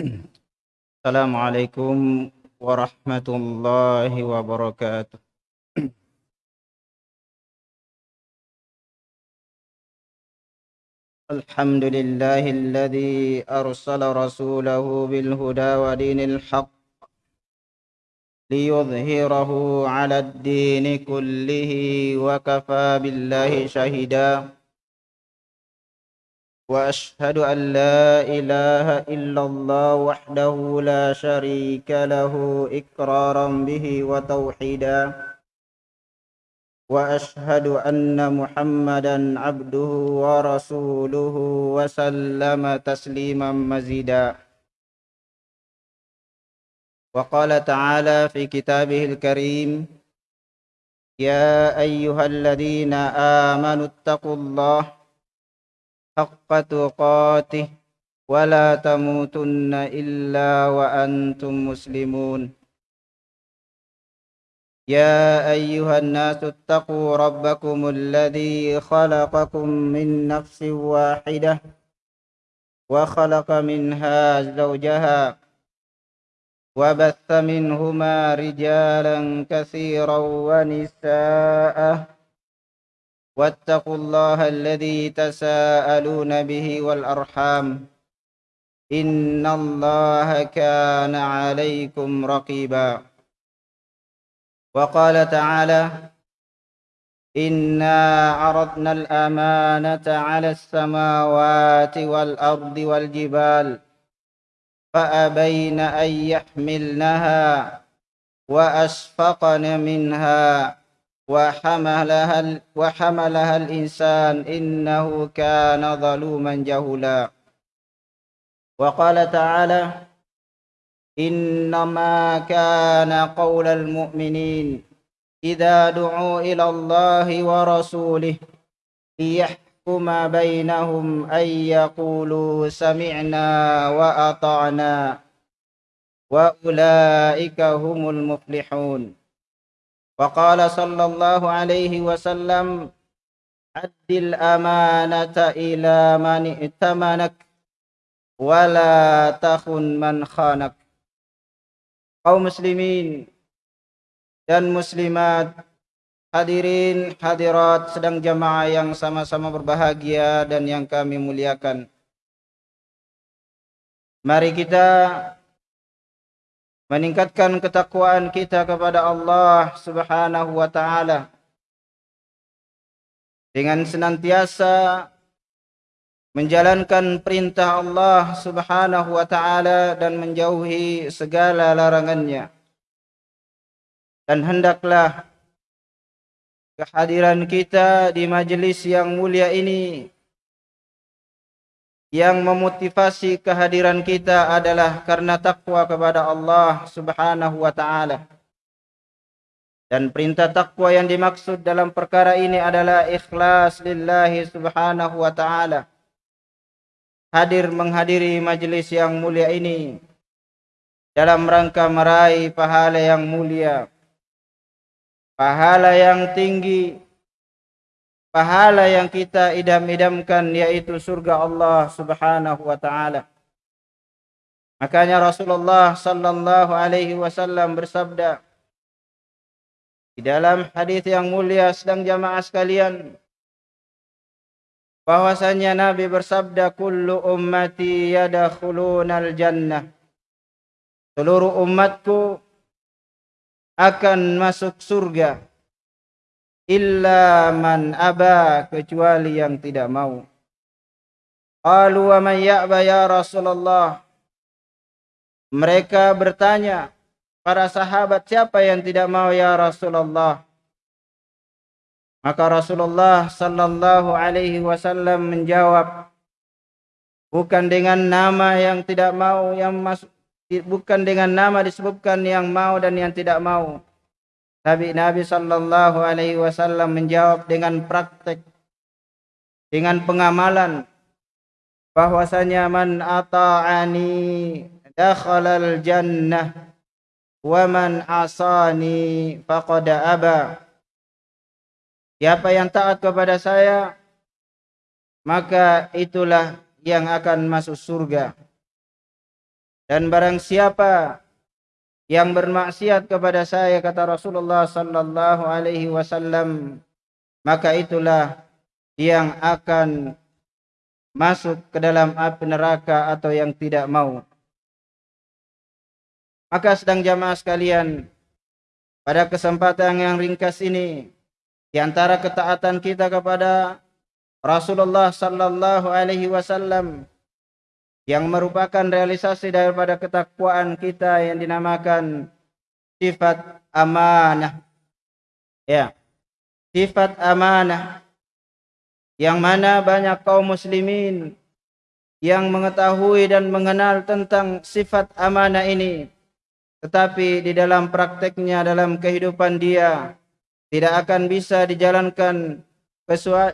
السلام عليكم ورحمة الله وبركاته. الحمد لله الذي أرسل رسوله بالهدى ودين الحق ليظهره على الدين كله وكفى بالله شهيدا. وأشهد أن لا إله إلا الله وحده لا شريك له إقرارا به وتوحيدا. وأشهد أن محمدا عبده ورسوله وسلم تسليما مزيدا. وقال تعالى في كتابه الكريم يا أيها الذين آمنوا اتقوا الله حق تقاته ولا تموتن إلا وأنتم مسلمون. يا أيها الناس اتقوا ربكم الذي خلقكم من نفس واحدة وخلق منها زوجها وبث منهما رجالا كثيرا ونساء واتقوا الله الذي تساءلون به والأرحام. إن الله كان عليكم رقيبا. وقال تعالى إنا عرضنا الأمانة على السماوات والأرض والجبال فأبين أن يحملنها وأشفقن منها. وحملها, وحملها الإنسان إنه كان ظلوما جهولا. وقال تعالى إنما كان قول المؤمنين إذا دعوا إلى الله ورسوله ليحكم يحكم بينهم أن يقولوا سمعنا وأطعنا. وأولئك هم المفلحون. وقال صلى الله عليه وسلم أد الأمانة إلى من ائتمنك ولا تخن من خانك kaum muslimin dan muslimat Hadirin hadirat sedang jamaah yang sama-sama berbahagia dan yang kami muliakan. Mari kita meningkatkan ketakwaan kita kepada Allah Subhanahu wa taala dengan senantiasa menjalankan perintah Allah Subhanahu wa taala dan menjauhi segala larangannya. Dan hendaklah kehadiran kita di majelis yang mulia ini yang memotivasi kehadiran kita adalah karena takwa kepada Allah Subhanahu wa taala. Dan perintah takwa yang dimaksud dalam perkara ini adalah ikhlas lillahi subhanahu wa ta'ala. Hadir menghadiri majelis yang mulia ini dalam rangka meraih pahala yang mulia pahala yang tinggi, pahala yang kita idam-idamkan yaitu surga Allah Subhanahu wa taala. Makanya Rasulullah sallallahu alaihi wasallam bersabda di dalam hadis yang mulia sedang jamaah sekalian bahwasanya Nabi bersabda kullu ummati yadkhulunal jannah seluruh umatku akan masuk surga illa man aba kecuali yang tidak mau. Qalu wa man ya'ba ya Rasulullah. Mereka bertanya para sahabat siapa yang tidak mau ya Rasulullah? Maka Rasulullah sallallahu alaihi wasallam menjawab bukan dengan nama yang tidak mau yang masuk bukan dengan nama disebutkan yang mau dan yang tidak mau. Nabi Nabi sallallahu alaihi wasallam menjawab dengan praktek dengan pengamalan. Bahwasanya man ata'ani dakhalal jannah wa man asani faqad aba. Siapa yang taat kepada saya maka itulah yang akan masuk surga. Dan barang siapa yang bermaksiat kepada saya kata Rasulullah sallallahu alaihi wasallam maka itulah yang akan masuk ke dalam api neraka atau yang tidak mau. Maka sedang jamaah sekalian, pada kesempatan yang ringkas ini, di antara ketaatan kita kepada Rasulullah sallallahu alaihi wasallam yang merupakan realisasi daripada ketakwaan kita yang dinamakan sifat amanah. Ya. Sifat amanah yang mana banyak kaum muslimin yang mengetahui dan mengenal tentang sifat amanah ini tetapi di dalam prakteknya dalam kehidupan dia tidak akan bisa dijalankan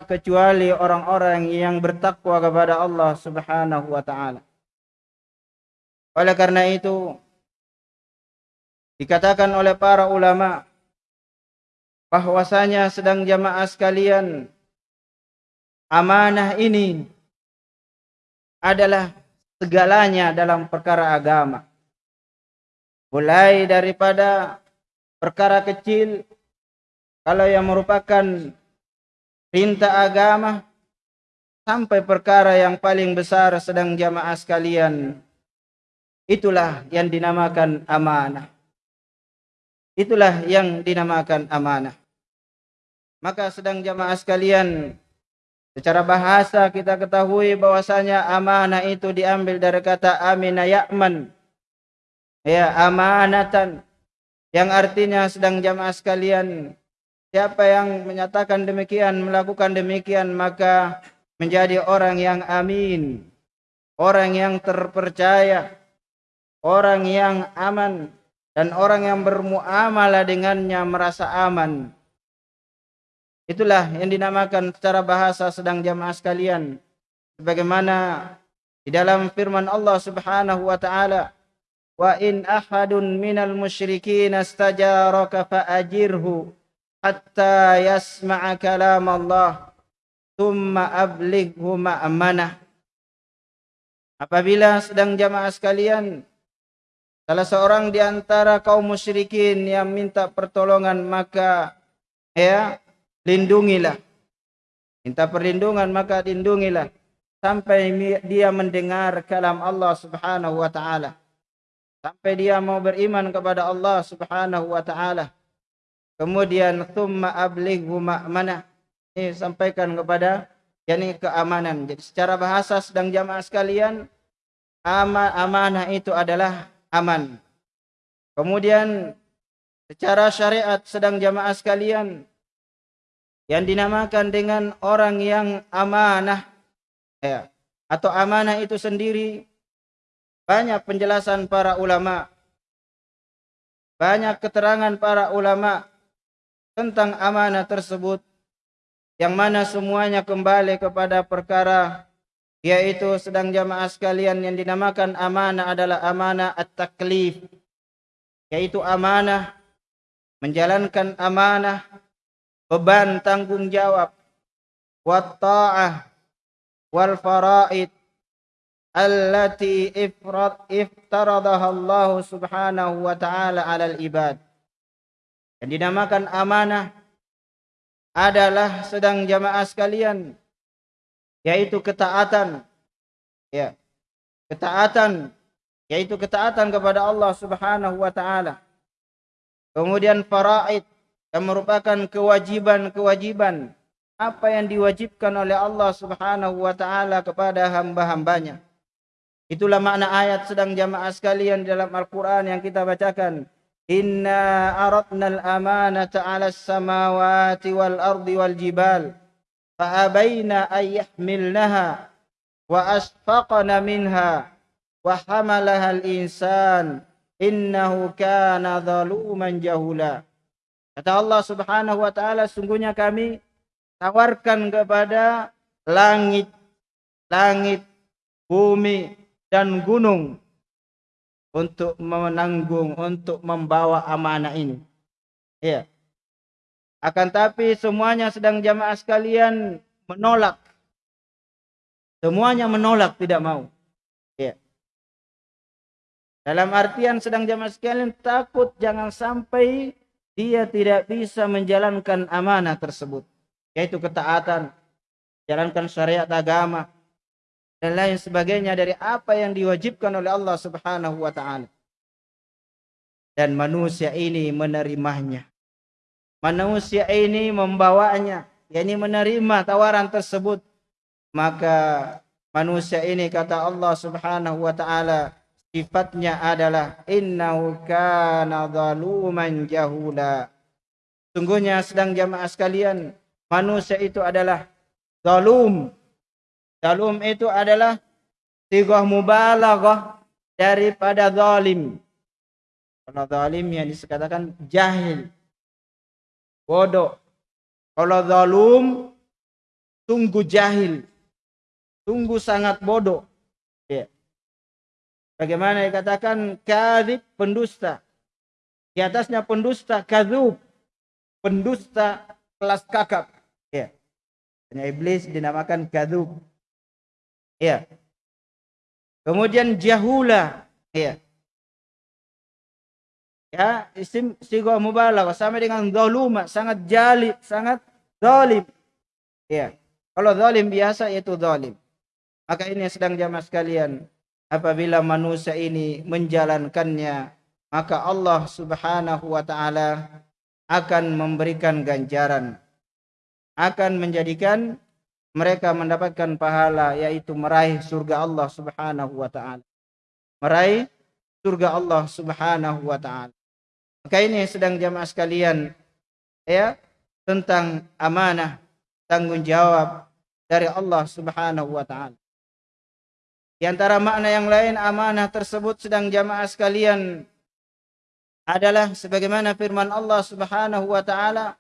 kecuali orang-orang yang bertakwa kepada Allah Subhanahu wa taala. Oleh karena itu dikatakan oleh para ulama bahwasanya sedang jamaah sekalian amanah ini adalah segalanya dalam perkara agama. Mulai daripada perkara kecil kalau yang merupakan perintah agama sampai perkara yang paling besar sedang jamaah sekalian itulah yang dinamakan amanah. Itulah yang dinamakan amanah. Maka sedang jamaah sekalian Secara bahasa kita ketahui bahwasanya amanah itu diambil dari kata amina ya'man. Ya, amanatan. Yang artinya sedang jamaah sekalian. Siapa yang menyatakan demikian, melakukan demikian, maka menjadi orang yang amin. Orang yang terpercaya. Orang yang aman. Dan orang yang bermuamalah dengannya merasa aman. Itulah yang dinamakan secara bahasa sedang jamaah sekalian. Sebagaimana di dalam firman Allah Subhanahu wa taala, "Wa in ahadun minal musyrikin astajaraka fa'ajirhu hatta yasma'a kalam Allah, thumma ablighu ma'amanah." Apabila sedang jamaah sekalian, salah seorang di antara kaum musyrikin yang minta pertolongan maka ya lindungilah. Minta perlindungan maka lindungilah sampai dia mendengar kalam Allah Subhanahu wa taala. Sampai dia mau beriman kepada Allah Subhanahu wa taala. Kemudian thumma ablighu ma'manah. Ini sampaikan kepada yakni keamanan. Jadi secara bahasa sedang jamaah sekalian amanah itu adalah aman. Kemudian secara syariat sedang jamaah sekalian yang dinamakan dengan orang yang amanah ya atau amanah itu sendiri banyak penjelasan para ulama banyak keterangan para ulama tentang amanah tersebut yang mana semuanya kembali kepada perkara yaitu sedang jamaah sekalian yang dinamakan amanah adalah amanah at-taklif yaitu amanah menjalankan amanah beban tanggung jawab wa ta'ah wal faraid allati ifrad iftaradaha Allah Subhanahu wa taala 'alal ibad. Yang dinamakan amanah adalah sedang jamaah sekalian yaitu ketaatan. Ya. Ketaatan. Yaitu ketaatan kepada Allah Subhanahu wa taala. Kemudian faraid yang merupakan kewajiban-kewajiban. Apa yang diwajibkan oleh Allah Subhanahu wa taala kepada hamba-hambanya. Itulah makna ayat sedang jamaah sekalian dalam Al-Qur'an yang kita bacakan. Inna aradna al-amanata 'ala as-samawati wal ardi wal jibal yahmilnaha wa asfaqna minha wa hamalaha al-insan innahu kana zaluman. Kata Allah Subhanahu wa taala, sungguhnya kami tawarkan kepada langit, langit, bumi dan gunung untuk menanggung, untuk membawa amanah ini. Ya. Akan tapi semuanya sedang jamaah sekalian menolak. Semuanya menolak, tidak mau. Ya. Dalam artian sedang jamaah sekalian takut jangan sampai dia tidak bisa menjalankan amanah tersebut. Yaitu ketaatan, jalankan syariat agama, dan lain sebagainya dari apa yang diwajibkan oleh Allah subhanahu wa ta'ala. Dan manusia ini menerimanya. Manusia ini membawanya, yakni menerima tawaran tersebut. Maka manusia ini kata Allah subhanahu wa ta'ala, sifatnya adalah innahu kana zaluman jahula. Sungguhnya sedang jamaah sekalian, manusia itu adalah zalum. Zalum itu adalah tigah mubalaghah daripada zalim. Kalau zalim yang dikatakan jahil. Bodoh. Kalau zalum sungguh jahil. Sungguh sangat bodoh. Ya. Bagaimana dikatakan kadhib pendusta. Di atasnya pendusta kadzub. Pendusta kelas kakap. Ya. Hanya iblis dinamakan kadzub. Ya. Kemudian jahula. Ya. Ya, isim sigha mubalaghah sama dengan zaluma, sangat jali, sangat zalim. Ya. Kalau zalim biasa itu zalim. Maka ini sedang jamaah sekalian apabila manusia ini menjalankannya maka Allah Subhanahu wa taala akan memberikan ganjaran akan menjadikan mereka mendapatkan pahala yaitu meraih surga Allah Subhanahu wa taala meraih surga Allah Subhanahu wa taala maka ini sedang jamaah sekalian ya tentang amanah tanggung jawab dari Allah Subhanahu wa taala. Di antara makna yang lain amanah tersebut sedang jamaah sekalian adalah sebagaimana firman Allah Subhanahu wa taala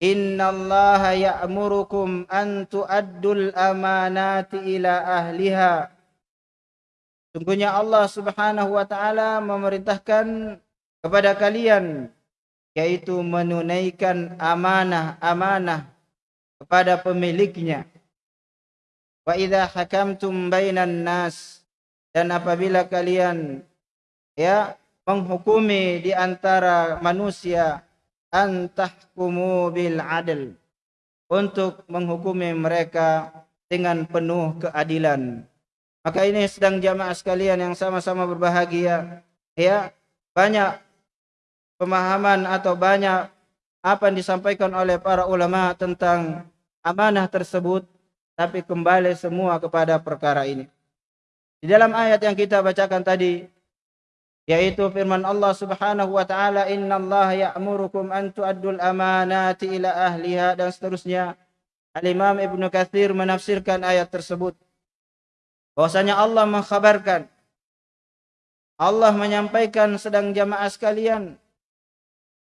Innallaha ya'murukum an tu'addul amanati ila ahliha. Sungguhnya Allah Subhanahu wa taala memerintahkan kepada kalian yaitu menunaikan amanah-amanah kepada pemiliknya Wa idza hakamtum bainan nas dan apabila kalian ya menghukumi di antara manusia antahkumu bil adl untuk menghukumi mereka dengan penuh keadilan. Maka ini sedang jamaah sekalian yang sama-sama berbahagia ya banyak pemahaman atau banyak apa yang disampaikan oleh para ulama tentang amanah tersebut tapi kembali semua kepada perkara ini. Di dalam ayat yang kita bacakan tadi yaitu firman Allah Subhanahu wa taala innallaha ya'murukum an tu'addul amanati ila ahliha dan seterusnya. Al-Imam Ibnu Katsir menafsirkan ayat tersebut bahwasanya Allah mengkhabarkan Allah menyampaikan sedang jamaah sekalian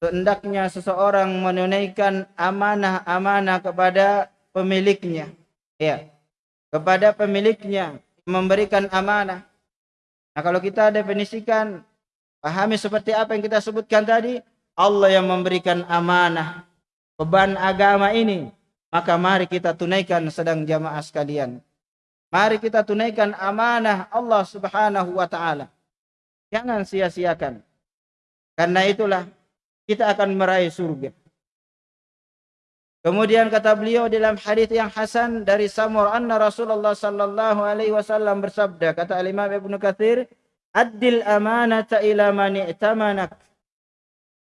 hendaknya seseorang menunaikan amanah-amanah kepada pemiliknya ya kepada pemiliknya memberikan amanah. Nah, kalau kita definisikan pahami seperti apa yang kita sebutkan tadi, Allah yang memberikan amanah beban agama ini, maka mari kita tunaikan sedang jamaah sekalian. Mari kita tunaikan amanah Allah Subhanahu wa taala. Jangan sia-siakan. Karena itulah kita akan meraih surga. Kemudian kata beliau dalam hadis yang hasan dari Samur anna Rasulullah sallallahu alaihi wasallam bersabda kata Imam Ibnu Katsir Adil amanata ila man i'tamanak.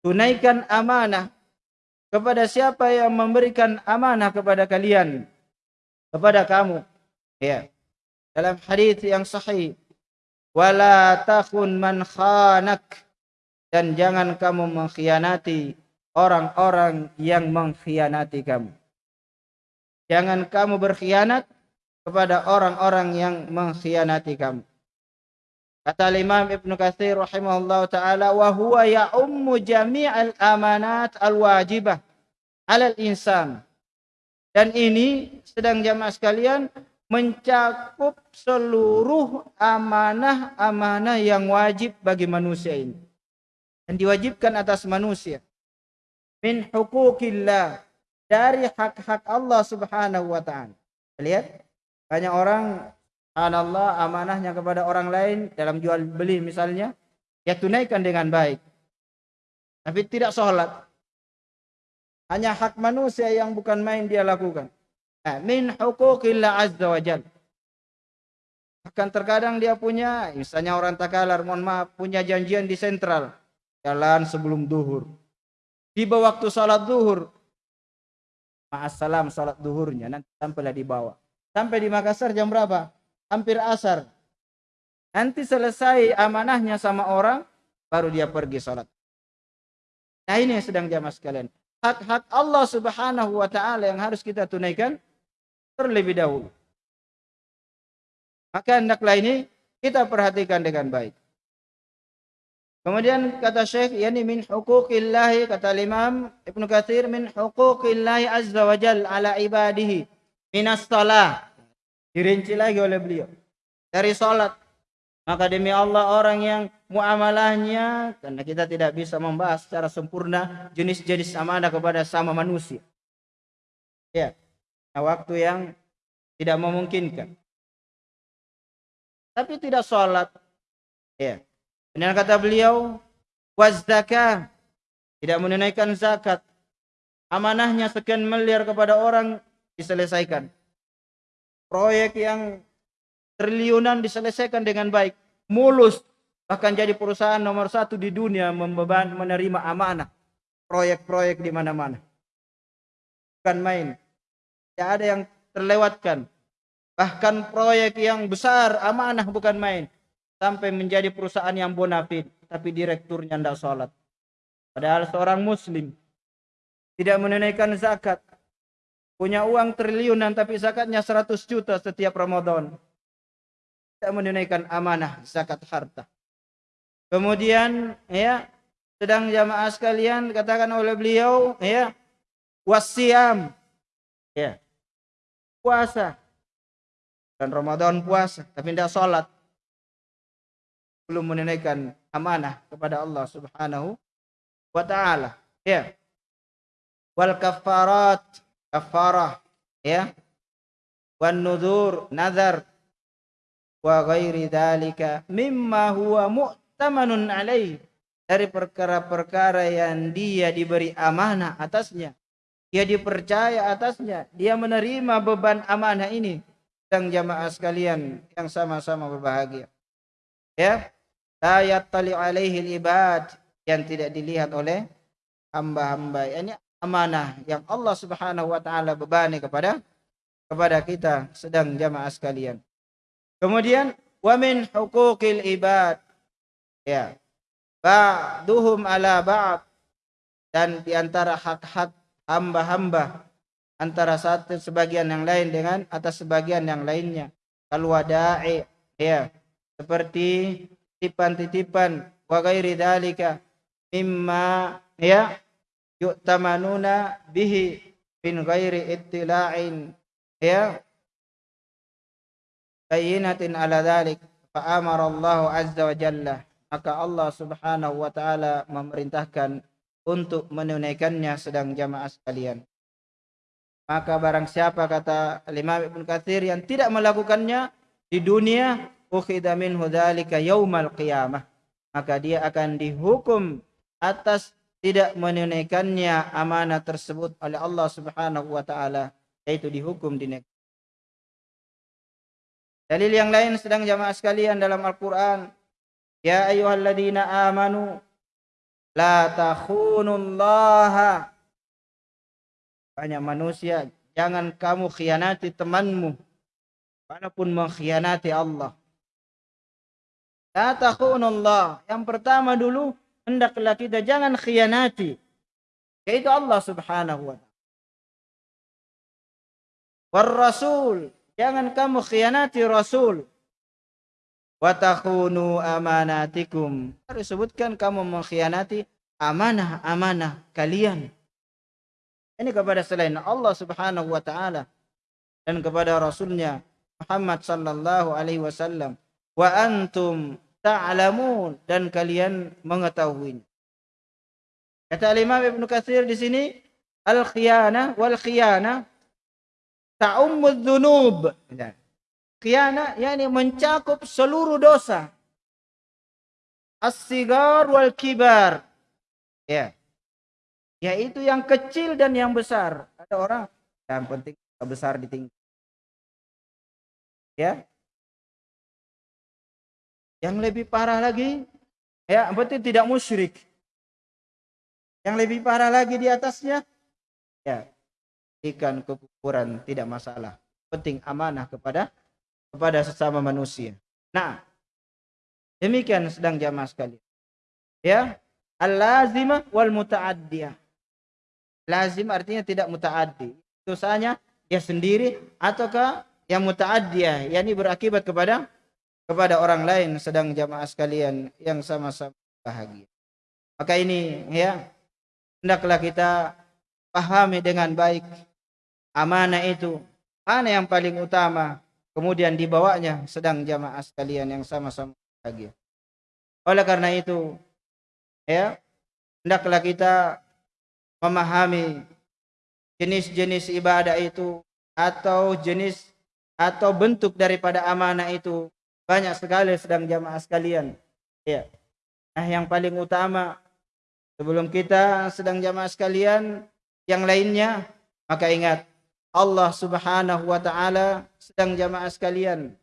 Tunaikan amanah kepada siapa yang memberikan amanah kepada kalian? Kepada kamu. Ya. Dalam hadis yang sahih wala takhun man khanak dan jangan kamu mengkhianati orang-orang yang mengkhianati kamu. Jangan kamu berkhianat kepada orang-orang yang mengkhianati kamu. Kata Imam Ibn Katsir rahimahullah taala wa huwa ya'ummu jami'al amanat al-wajibah 'alal insan. Dan ini sedang jamaah sekalian mencakup seluruh amanah-amanah yang wajib bagi manusia ini. Dan diwajibkan atas manusia min hukukillah dari hak-hak Allah Subhanahu wa taala. Lihat banyak orang Allah amanahnya kepada orang lain dalam jual beli misalnya ya tunaikan dengan baik. Tapi tidak sholat. Hanya hak manusia yang bukan main dia lakukan. Nah, min hukukillah azza wa. Bahkan terkadang dia punya, misalnya orang Takalar, mohon maaf, punya janjian di sentral. Jalan sebelum duhur. Tiba waktu sholat duhur. Ma'assalam sholat duhurnya. Nanti sampailah di bawah. Sampai di Makassar jam berapa? Hampir asar. Nanti selesai amanahnya sama orang, baru dia pergi sholat. Nah ini yang sedang jamaah sekalian. Hak-hak Allah subhanahu wa ta'ala yang harus kita tunaikan terlebih dahulu. Maka hendaklah ini kita perhatikan dengan baik. Kemudian kata Syekh, yani min huquqillahi kata Imam Ibnu Katsir min huquqillahi azza wa jal ala ibadihi minas salah. Dirinci lagi oleh beliau. Dari salat maka demi Allah orang yang muamalahnya karena kita tidak bisa membahas secara sempurna jenis-jenis amanah kepada sama manusia. Ya. Nah, waktu yang tidak memungkinkan. Tapi tidak sholat. Ya. Dan kata beliau, wazdaka tidak menunaikan zakat. Amanahnya sekian miliar kepada orang diselesaikan. Proyek yang triliunan diselesaikan dengan baik, mulus, bahkan jadi perusahaan nomor satu di dunia membeban menerima amanah proyek-proyek di mana-mana. Bukan main. Tidak ada yang terlewatkan. Bahkan proyek yang besar amanah bukan main. Sampai menjadi perusahaan yang bonafid. Tapi direkturnya tidak sholat. Padahal seorang muslim. Tidak menunaikan zakat. Punya uang triliunan tapi zakatnya 100 juta setiap Ramadan tidak menunaikan amanah zakat harta. Kemudian ya sedang jamaah sekalian katakan oleh beliau ya wasiam ya puasa dan Ramadan puasa tapi tidak sholat belum menunaikan amanah kepada Allah Subhanahu wa taala. Ya. Wal kafarat kafarah ya. Wan nudur nazar. Wa ghairi dzalika mimma huwa mu'tamanun alaih dari perkara-perkara yang dia diberi amanah atasnya dia dipercaya atasnya dia menerima beban amanah ini. Dan jamaah sekalian yang sama-sama berbahagia. Ya la yattali alaihi ibad yang tidak dilihat oleh hamba-hamba ini amanah yang Allah Subhanahu wa taala bebani kepada kepada kita sedang jamaah sekalian Kemudian wa min huquqil ibad. Ya. Ba'duhum ala ba'd. Dan di antara hak-hak hamba-hamba antara satu sebagian yang lain dengan atas sebagian yang lainnya. Kalau wada'i ya seperti titipan-titipan wa ghairi dzalika mimma ya yu'tamanuna bihi min ghairi ittila'in ya bayinatin ala dhalik fa amara Allah azza wa jalla. Maka Allah subhanahu wa ta'ala memerintahkan untuk menunaikannya sedang jamaah sekalian. Maka barang siapa kata Imam Ibn Katsir yang tidak melakukannya di dunia ukhidha minhu dzalika yaumal qiyamah maka dia akan dihukum atas tidak menunaikannya amanah tersebut oleh Allah Subhanahu wa taala yaitu dihukum di negeri Dalil yang lain sedang jamaah sekalian dalam Al-Quran. Ya ayuhalladzina amanu. La takhunullaha. Banyak manusia. Jangan kamu khianati temanmu. Walaupun mengkhianati Allah. La takhunullah. Yang pertama dulu. Hendaklah kita jangan khianati. Yaitu Allah subhanahu wa ta'ala. War Rasul Jangan kamu khianati Rasul. Watakhunu amanatikum. Harus sebutkan kamu mengkhianati amanah-amanah kalian. Ini kepada selain Allah subhanahu wa ta'ala. Dan kepada Rasulnya Muhammad sallallahu alaihi wasallam. Wa antum ta'lamun. Dan kalian mengetahui. Kata Imam Ibn Katsir di sini. Al-khiyana wal khiyana ta'ummud dzunub. Khianat yakni mencakup seluruh dosa. as-sigar wal kibar. Ya. Yaitu yang kecil dan yang besar. Ada orang yang penting besar ditinggal. Ya. Yang lebih parah lagi, ya berarti tidak musyrik. Yang lebih parah lagi di atasnya, ya ikan kekuburan tidak masalah. Penting amanah kepada kepada sesama manusia. Nah, demikian sedang jamaah sekali. Ya, al-lazimah wal muta'addiyah. Lazim artinya tidak mutaaddi. Dosanya ya sendiri ataukah yang muta'addiyah, yakni berakibat kepada kepada orang lain sedang jamaah sekalian yang sama-sama bahagia. Maka ini ya hendaklah kita pahami dengan baik amanah itu mana yang paling utama kemudian dibawanya sedang jamaah sekalian yang sama-sama bahagia. Oleh karena itu ya hendaklah kita memahami jenis-jenis ibadah itu atau jenis atau bentuk daripada amanah itu banyak sekali sedang jamaah sekalian. Ya. Nah, yang paling utama sebelum kita sedang jamaah sekalian yang lainnya maka ingat Allah Subhanahu wa taala sedang jamaah sekalian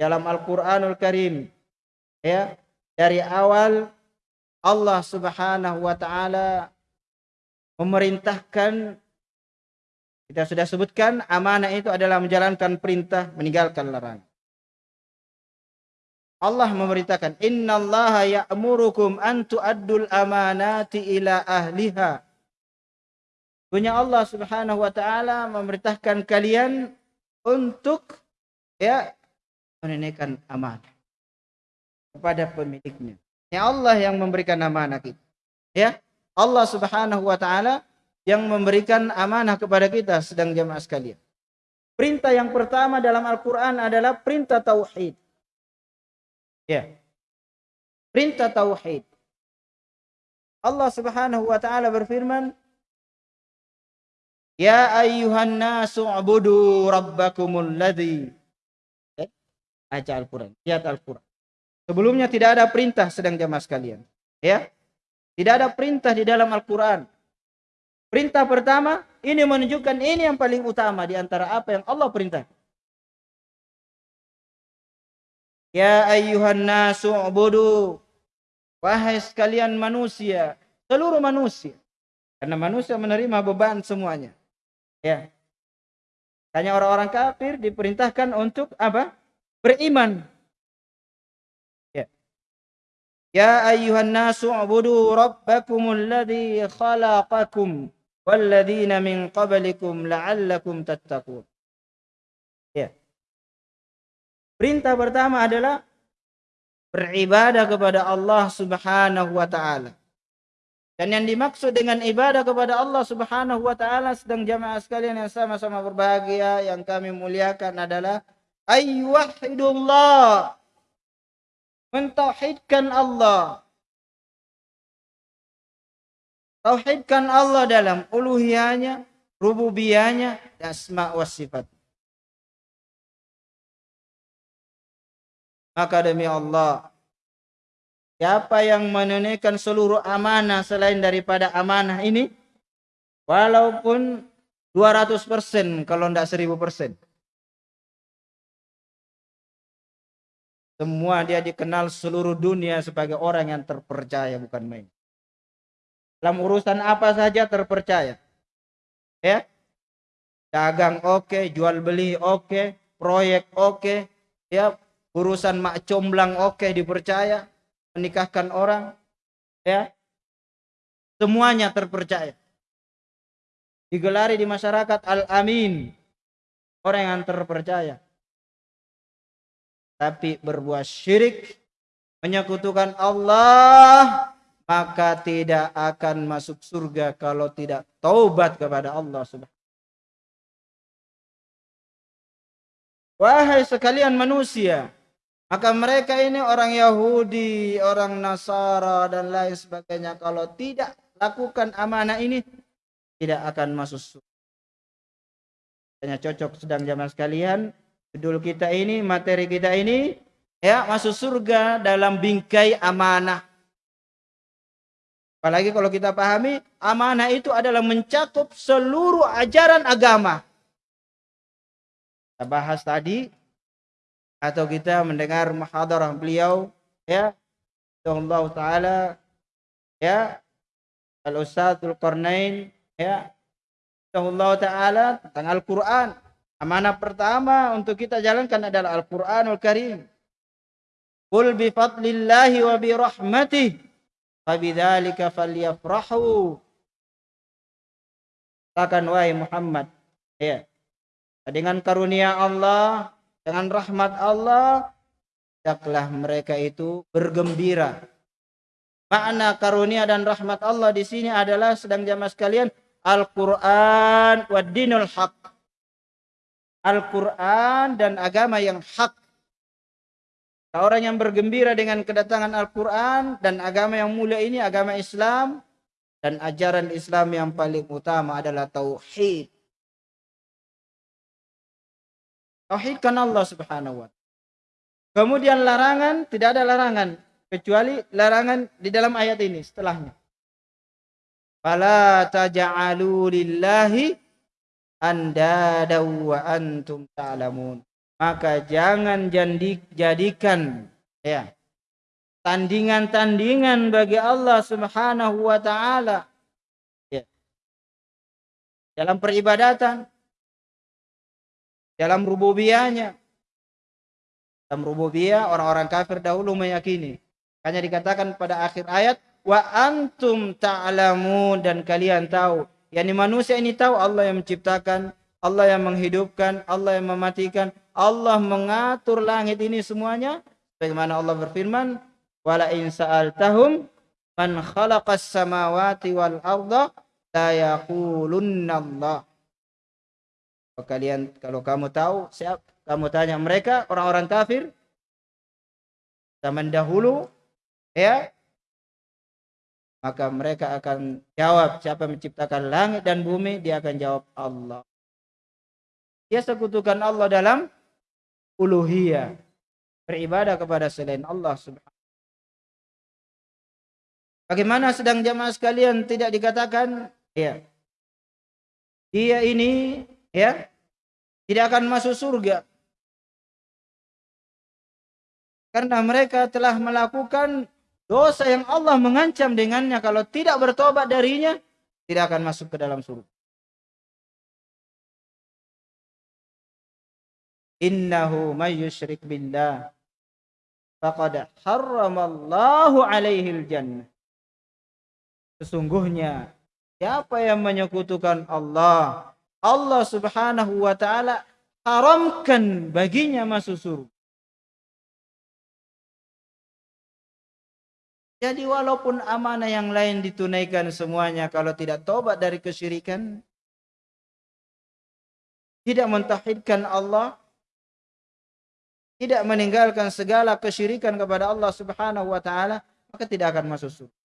dalam Al-Qur'anul Karim ya dari awal Allah Subhanahu wa taala memerintahkan kita sudah sebutkan amanah itu adalah menjalankan perintah meninggalkan larangan Allah memerintahkan innallaha ya'murukum an tu'addul amanati ila ahliha. Punya Allah Subhanahu wa taala memerintahkan kalian untuk ya menunaikan amanah kepada pemiliknya. Ya Allah yang memberikan amanah kita. Ya, Allah Subhanahu wa taala yang memberikan amanah kepada kita sedang jemaah sekalian. Perintah yang pertama dalam Al-Qur'an adalah perintah tauhid. Ya. Perintah tauhid. Allah Subhanahu wa taala berfirman, Ya ayyuhan nasu ubudu rabbakumul ladzi. Baca Al-Qur'an, lihat Al-Qur'an. Sebelumnya tidak ada perintah sedang jamaah sekalian. Ya. Tidak ada perintah di dalam Al-Qur'an. Perintah pertama ini menunjukkan ini yang paling utama di antara apa yang Allah perintahkan. Ya ayyuhan nasu ubudu. Wahai sekalian manusia, seluruh manusia. Karena manusia menerima beban semuanya. Ya. Hanya orang-orang kafir diperintahkan untuk apa? Beriman. Ya. Ya ayyuhan nasu ubudu rabbakumul ladzi khalaqakum walladzina min qablikum la'allakum tattaqun. Perintah pertama adalah beribadah kepada Allah Subhanahu wa taala. Dan yang dimaksud dengan ibadah kepada Allah Subhanahu wa taala sedang jamaah sekalian yang sama-sama berbahagia yang kami muliakan adalah ayyuhidullah. Mentauhidkan Allah. Tauhidkan Allah dalam uluhiyahnya, rububiyahnya, dan asma wa sifat. Maka demi Allah, siapa yang menunaikan seluruh amanah selain daripada amanah ini, walaupun 200% kalau tidak 1000%. Semua dia dikenal seluruh dunia sebagai orang yang terpercaya bukan main. Dalam urusan apa saja terpercaya. Ya. Dagang oke, okay, jual beli oke, okay, proyek oke, okay, ya urusan mak comblang oke okay, dipercaya. Menikahkan orang ya. Semuanya terpercaya. Digelari di masyarakat al-amin. Orang yang terpercaya. Tapi berbuat syirik menyekutukan Allah maka tidak akan masuk surga kalau tidak taubat kepada Allah subhanahu Wahai sekalian manusia, maka mereka ini orang Yahudi, orang Nasara dan lain sebagainya. Kalau tidak lakukan amanah ini, tidak akan masuk surga. Hanya cocok sedang zaman sekalian. Judul kita ini, materi kita ini, ya masuk surga dalam bingkai amanah. Apalagi kalau kita pahami amanah itu adalah mencakup seluruh ajaran agama. Kita bahas tadi atau kita mendengar muhadarah beliau ya Allah taala ya Al Ustadzul Qarnain ya Allah taala tentang Al-Qur'an. Amanah pertama untuk kita jalankan adalah Al-Qur'anul Karim. Qul bi fadlillahi wa bi rahmatih fabidzalika falyafrahu. Katakan wahai Muhammad, ya. Dengan karunia Allah, dengan rahmat Allah, hendaklah mereka itu bergembira. Makna karunia dan rahmat Allah di sini adalah sedang jamaah sekalian Al-Quran wa dinul haq. Al-Quran dan agama yang hak. Orang yang bergembira dengan kedatangan Al-Quran dan agama yang mulia ini, agama Islam, dan ajaran Islam yang paling utama adalah Tauhid. Tauhidkan Allah subhanahu wa. Kemudian larangan, tidak ada larangan. Kecuali larangan di dalam ayat ini setelahnya. Fala taj'alu lillahi andada wa antum ta'lamun. Maka jangan jadikan ya tandingan-tandingan bagi Allah Subhanahu wa taala. Ya. Dalam peribadatan, dalam rububiyahnya. Dalam rububiyah orang-orang kafir dahulu meyakini. Hanya dikatakan pada akhir ayat wa antum ta'lamun dan kalian tahu yakni manusia ini tahu Allah yang menciptakan Allah yang menghidupkan Allah yang mematikan Allah mengatur langit ini semuanya bagaimana Allah berfirman wala in sa'altahum man khalaqas samawati wal arda la yaqulunna Allah kalau kalian kalau kamu tahu siap kamu tanya mereka orang-orang kafir zaman dahulu ya maka mereka akan jawab siapa menciptakan langit dan bumi dia akan jawab Allah. Dia sekutukan Allah dalam uluhiyah beribadah kepada selain Allah subhanahu Bagaimana sedang jamaah sekalian tidak dikatakan? Ya. Dia ini ya tidak akan masuk surga karena mereka telah melakukan Dosa yang Allah mengancam dengannya kalau tidak bertobat darinya tidak akan masuk ke dalam surga. Innahu may yusyrik billah faqad harramallahu alaihi jannah. Sesungguhnya siapa yang menyekutukan Allah, Allah Subhanahu wa taala haramkan baginya masuk surga. Jadi walaupun amanah yang lain ditunaikan semuanya kalau tidak tobat dari kesyirikan, tidak mentauhidkan Allah, tidak meninggalkan segala kesyirikan kepada Allah Subhanahu wa taala, maka tidak akan masuk surga.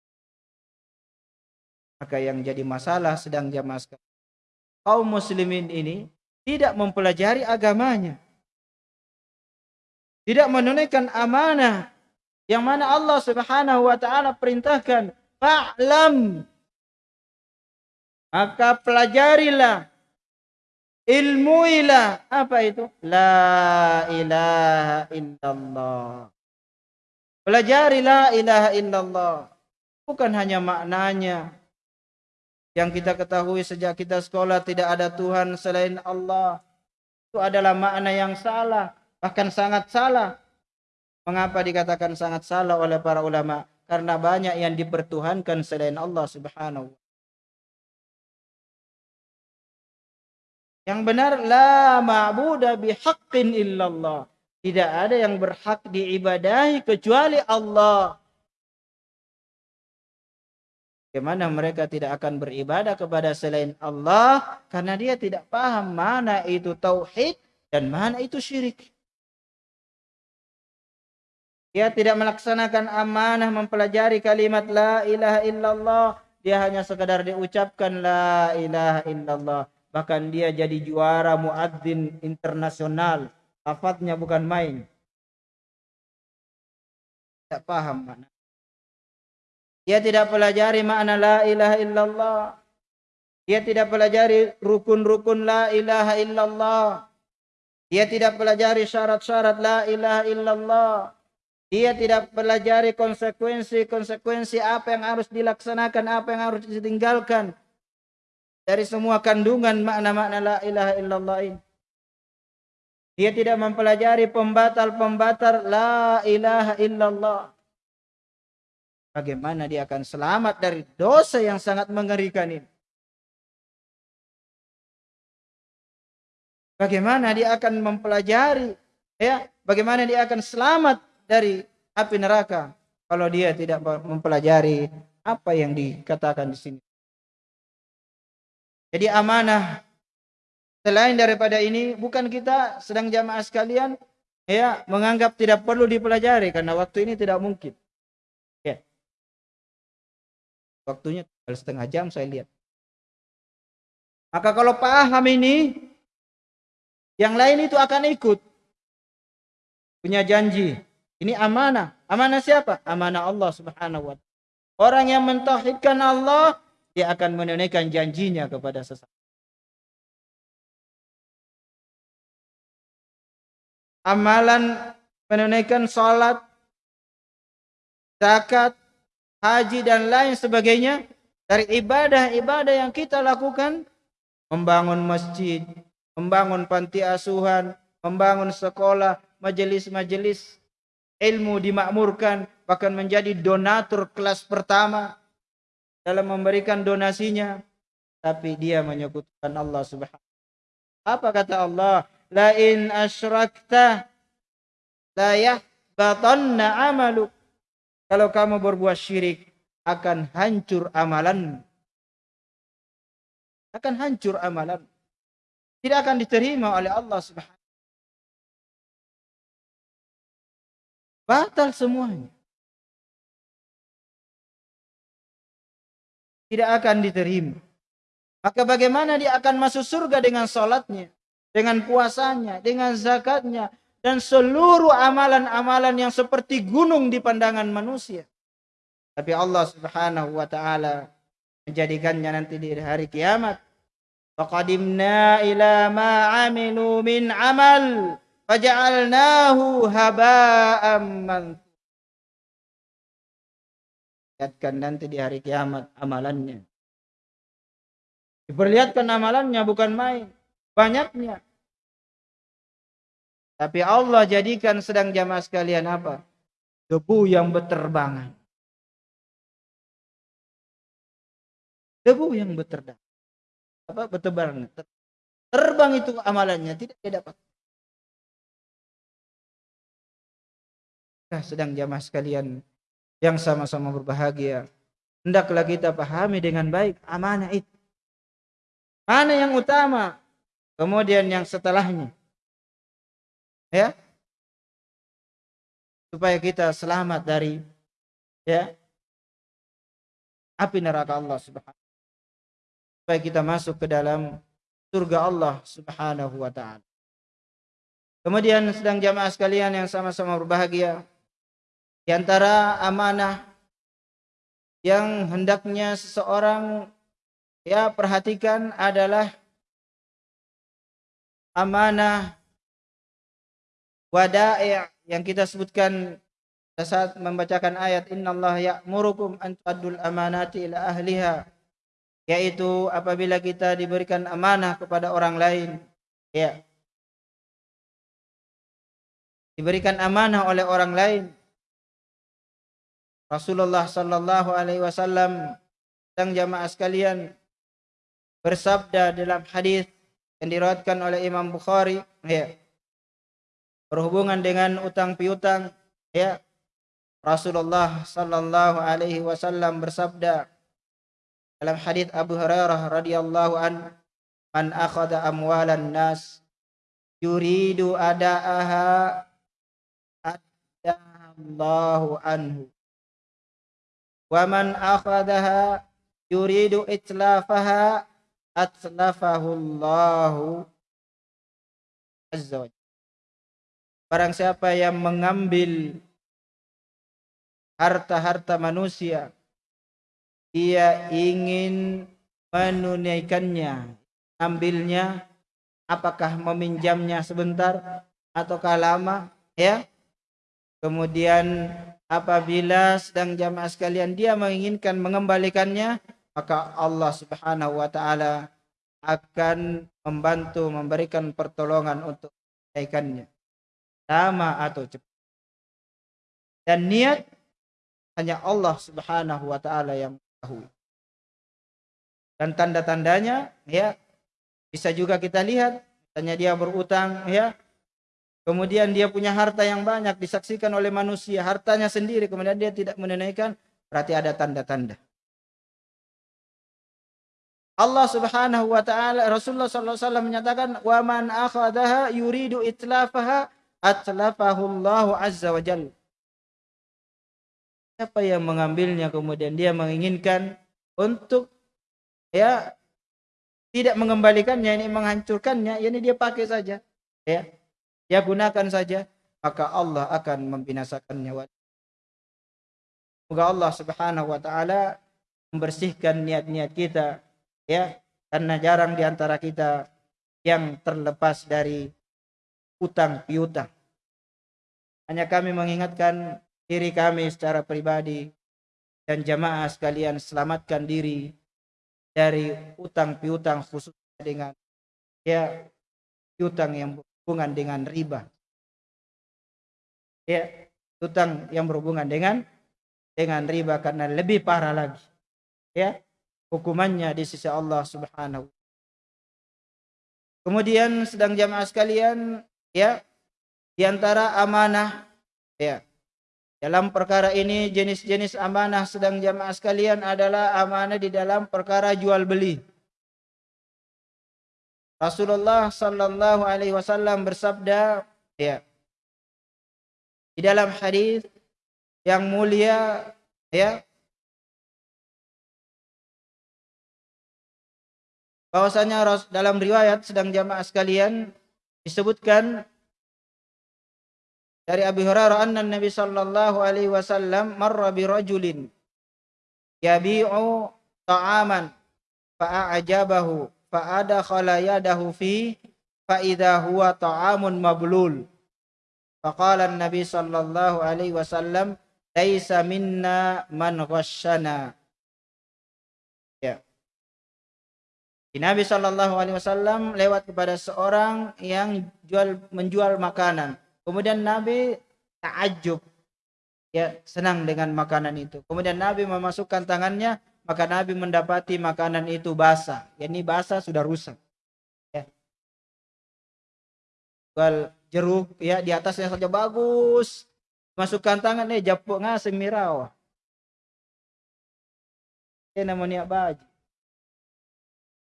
Maka yang jadi masalah sedang jamaah kaum muslimin ini tidak mempelajari agamanya. Tidak menunaikan amanah yang mana Allah Subhanahu wa taala perintahkan fa'lam. Maka pelajarilah ilmuilah. Apa itu? La ilaha illallah. Pelajari la ilaha illallah. Bukan hanya maknanya yang kita ketahui sejak kita sekolah tidak ada Tuhan selain Allah itu adalah makna yang salah bahkan sangat salah Mengapa dikatakan sangat salah oleh para ulama? Karena banyak yang dipertuhankan selain Allah Subhanahu Yang benar la ma'budu bihaqqin illallah. Tidak ada yang berhak diibadahi kecuali Allah. Bagaimana mereka tidak akan beribadah kepada selain Allah karena dia tidak paham mana itu tauhid dan mana itu syirik. Dia tidak melaksanakan amanah mempelajari kalimat la ilaha illallah. Dia hanya sekadar diucapkan la ilaha illallah. Bahkan dia jadi juara muadzin internasional. Lafadznya bukan main. Tidak paham mana. Dia tidak pelajari makna la ilaha illallah. Dia tidak pelajari rukun-rukun la ilaha illallah. Dia tidak pelajari syarat-syarat la ilaha illallah. Dia tidak pelajari konsekuensi-konsekuensi apa yang harus dilaksanakan, apa yang harus ditinggalkan. Dari semua kandungan makna-makna la ilaha illallah ini. Dia tidak mempelajari pembatal-pembatal la ilaha illallah. Bagaimana dia akan selamat dari dosa yang sangat mengerikan ini? Bagaimana dia akan mempelajari ya, bagaimana dia akan selamat dari api neraka kalau dia tidak mempelajari apa yang dikatakan di sini. Jadi amanah selain daripada ini bukan kita sedang jamaah sekalian ya menganggap tidak perlu dipelajari karena waktu ini tidak mungkin. Waktunya setengah jam saya lihat. Maka kalau paham ini, yang lain itu akan ikut. Punya janji. Ini amanah. Amanah siapa? Amanah Allah subhanahu wa ta'ala. Orang yang mentauhidkan Allah, dia akan menunaikan janjinya kepada sesama. Amalan menunaikan salat, zakat, haji dan lain sebagainya dari ibadah-ibadah yang kita lakukan membangun masjid, membangun panti asuhan, membangun sekolah, majelis-majelis ilmu dimakmurkan, bahkan menjadi donatur kelas pertama dalam memberikan donasinya, tapi dia menyekutukan Allah Subhanahu. Apa kata Allah? La in asyrakta la yahbatanna amaluk kalau kamu berbuat syirik akan hancur amalan. Akan hancur amalan. Tidak akan diterima oleh Allah Subhanahu Batal semuanya. Tidak akan diterima. Maka bagaimana dia akan masuk surga dengan sholatnya, dengan puasanya, dengan zakatnya, dan seluruh amalan-amalan yang seperti gunung di pandangan manusia. Tapi Allah Subhanahu wa taala menjadikannya nanti di hari kiamat. Faqadimna ila ma amilu min amal faja'alnahu haba'an mansura. Lihatkan nanti di hari kiamat amalannya. Diperlihatkan amalannya bukan main. Banyaknya. Tapi Allah jadikan sedang jamaah sekalian apa? Debu yang berterbangan. Debu yang berterbangan. Apa berterbangan? Terbang itu amalannya tidak dia dapat. Nah, sedang jamaah sekalian yang sama-sama berbahagia. Hendaklah kita pahami dengan baik amanah itu. Mana yang utama? Kemudian yang setelahnya ya supaya kita selamat dari ya api neraka Allah Subhanahu supaya kita masuk ke dalam surga Allah Subhanahu wa taala. Kemudian sedang jamaah sekalian yang sama-sama berbahagia di antara amanah yang hendaknya seseorang ya perhatikan adalah amanah wada'i' yang kita sebutkan saat membacakan ayat innallaha ya'murukum an tu'addul amanati ila ahliha yaitu apabila kita diberikan amanah kepada orang lain. Ya. Diberikan amanah oleh orang lain. Rasulullah sallallahu alaihi wasallam dan jamaah sekalian bersabda dalam hadis yang diriwayatkan oleh Imam Bukhari ya berhubungan dengan utang piutang ya. Rasulullah sallallahu alaihi wasallam bersabda dalam hadis Abu Hurairah radhiyallahu an man akhadha amwalan nas yuridu adaaha Allahu anhu. Wa man akhadaha yuridu itlafaha atlafahu Allahu azza wa Barang siapa yang mengambil harta-harta manusia dia ingin menunaikannya, ambilnya, apakah meminjamnya sebentar ataukah lama, ya. Kemudian apabila sedang jamaah sekalian dia menginginkan mengembalikannya, maka Allah Subhanahu wa taala akan membantu memberikan pertolongan untuk menunaikannya. Lama atau cepat. Dan niat hanya Allah Subhanahu wa taala yang tahu. Dan tanda-tandanya ya bisa juga kita lihat misalnya dia berutang ya kemudian dia punya harta yang banyak disaksikan oleh manusia hartanya sendiri kemudian dia tidak menunaikan berarti ada tanda-tanda Allah Subhanahu wa taala Rasulullah sallallahu alaihi wasallam menyatakan wa man akhadaha yuridu itlafaha atlafahu Allah azza wa jalla. Siapa yang mengambilnya kemudian dia menginginkan untuk ya tidak mengembalikannya ini menghancurkannya ini dia pakai saja ya. Dia gunakan saja maka Allah akan membinasakannya. Semoga Allah Subhanahu wa taala membersihkan niat-niat kita ya karena jarang di antara kita yang terlepas dari utang piutang hanya kami mengingatkan diri kami secara pribadi dan jamaah sekalian selamatkan diri dari utang piutang khususnya dengan ya piutang yang berhubungan dengan riba. Ya utang yang berhubungan dengan dengan riba karena lebih parah lagi. Ya hukumannya di sisi Allah Subhanahu kemudian sedang jamaah sekalian ya di antara amanah ya dalam perkara ini jenis-jenis amanah sedang jamaah sekalian adalah amanah di dalam perkara jual beli. Rasulullah sallallahu alaihi wasallam bersabda ya di dalam hadis yang mulia ya bahwasanya dalam riwayat sedang jamaah sekalian disebutkan dari Abi Hurairah anna Nabi sallallahu alaihi wasallam marra bi rajulin yabi'u ta'aman fa'ajabahu fa'adakhala yadahu fi fa idza huwa ta'amun mablul. Faqala an-nabi sallallahu alaihi wasallam laisa minna man ghasyana ya. Nabi sallallahu alaihi wasallam lewat kepada seorang yang jual menjual makanan Kemudian Nabi takjub ya senang dengan makanan itu. Kemudian Nabi memasukkan tangannya, maka Nabi mendapati makanan itu basah. Ya ini basah sudah rusak. Ya. Jual jeruk ya di atasnya saja bagus. Masukkan tangan nih japuk ngasih mirawa. Ini namanya baju.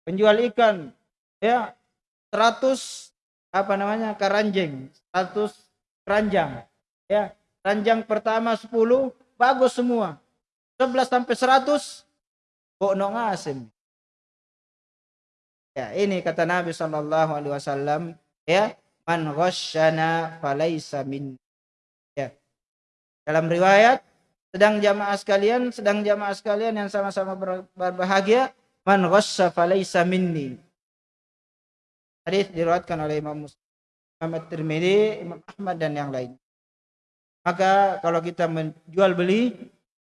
Penjual ikan ya 100 apa namanya karanjeng 100 keranjang. Ya keranjang pertama 10 bagus semua. 11 sampai 100 kok no ngasim ya ini kata Nabi Shallallahu Alaihi Wasallam ya man ghasyana falaisa min ya. Dalam riwayat sedang jamaah sekalian sedang jamaah sekalian yang sama-sama berbahagia man ghasya falaisa minni Hadis diriwayatkan oleh Imam Muslim, Imam At-Tirmidzi, Imam Ahmad dan yang lain. Maka kalau kita menjual beli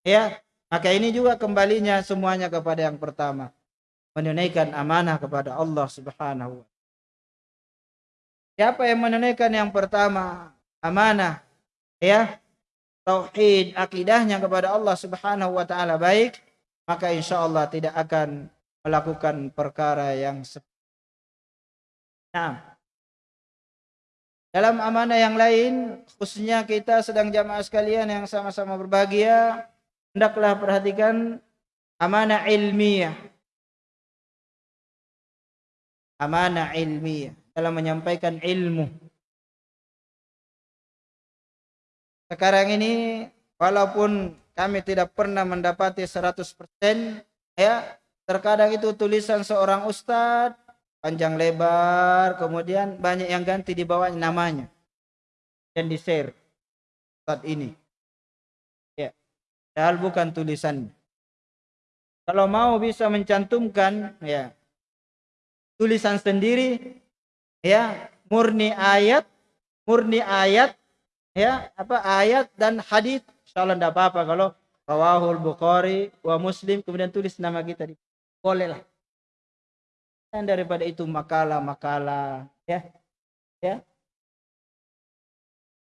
ya, maka ini juga kembalinya semuanya kepada yang pertama. Menunaikan amanah kepada Allah Subhanahu wa Siapa yang menunaikan yang pertama amanah ya tauhid akidahnya kepada Allah Subhanahu wa taala baik maka insya Allah tidak akan melakukan perkara yang seperti Nah, dalam amanah yang lain, khususnya kita sedang jamaah sekalian yang sama-sama berbahagia, hendaklah perhatikan amanah ilmiah. Amanah ilmiah dalam menyampaikan ilmu. Sekarang ini walaupun kami tidak pernah mendapati 100% ya, terkadang itu tulisan seorang ustadz panjang lebar, kemudian banyak yang ganti di bawahnya namanya. Dan di share. Saat ini. Ya, padahal bukan tulisan. kalau mau bisa mencantumkan ya. Tulisan sendiri ya. Murni ayat murni ayat ya. Apa ayat dan hadis. Insyaallah tidak apa-apa kalau rawahul bukhari wa muslim kemudian tulis nama kita di boleh lah dan daripada itu makalah-makalah ya ya.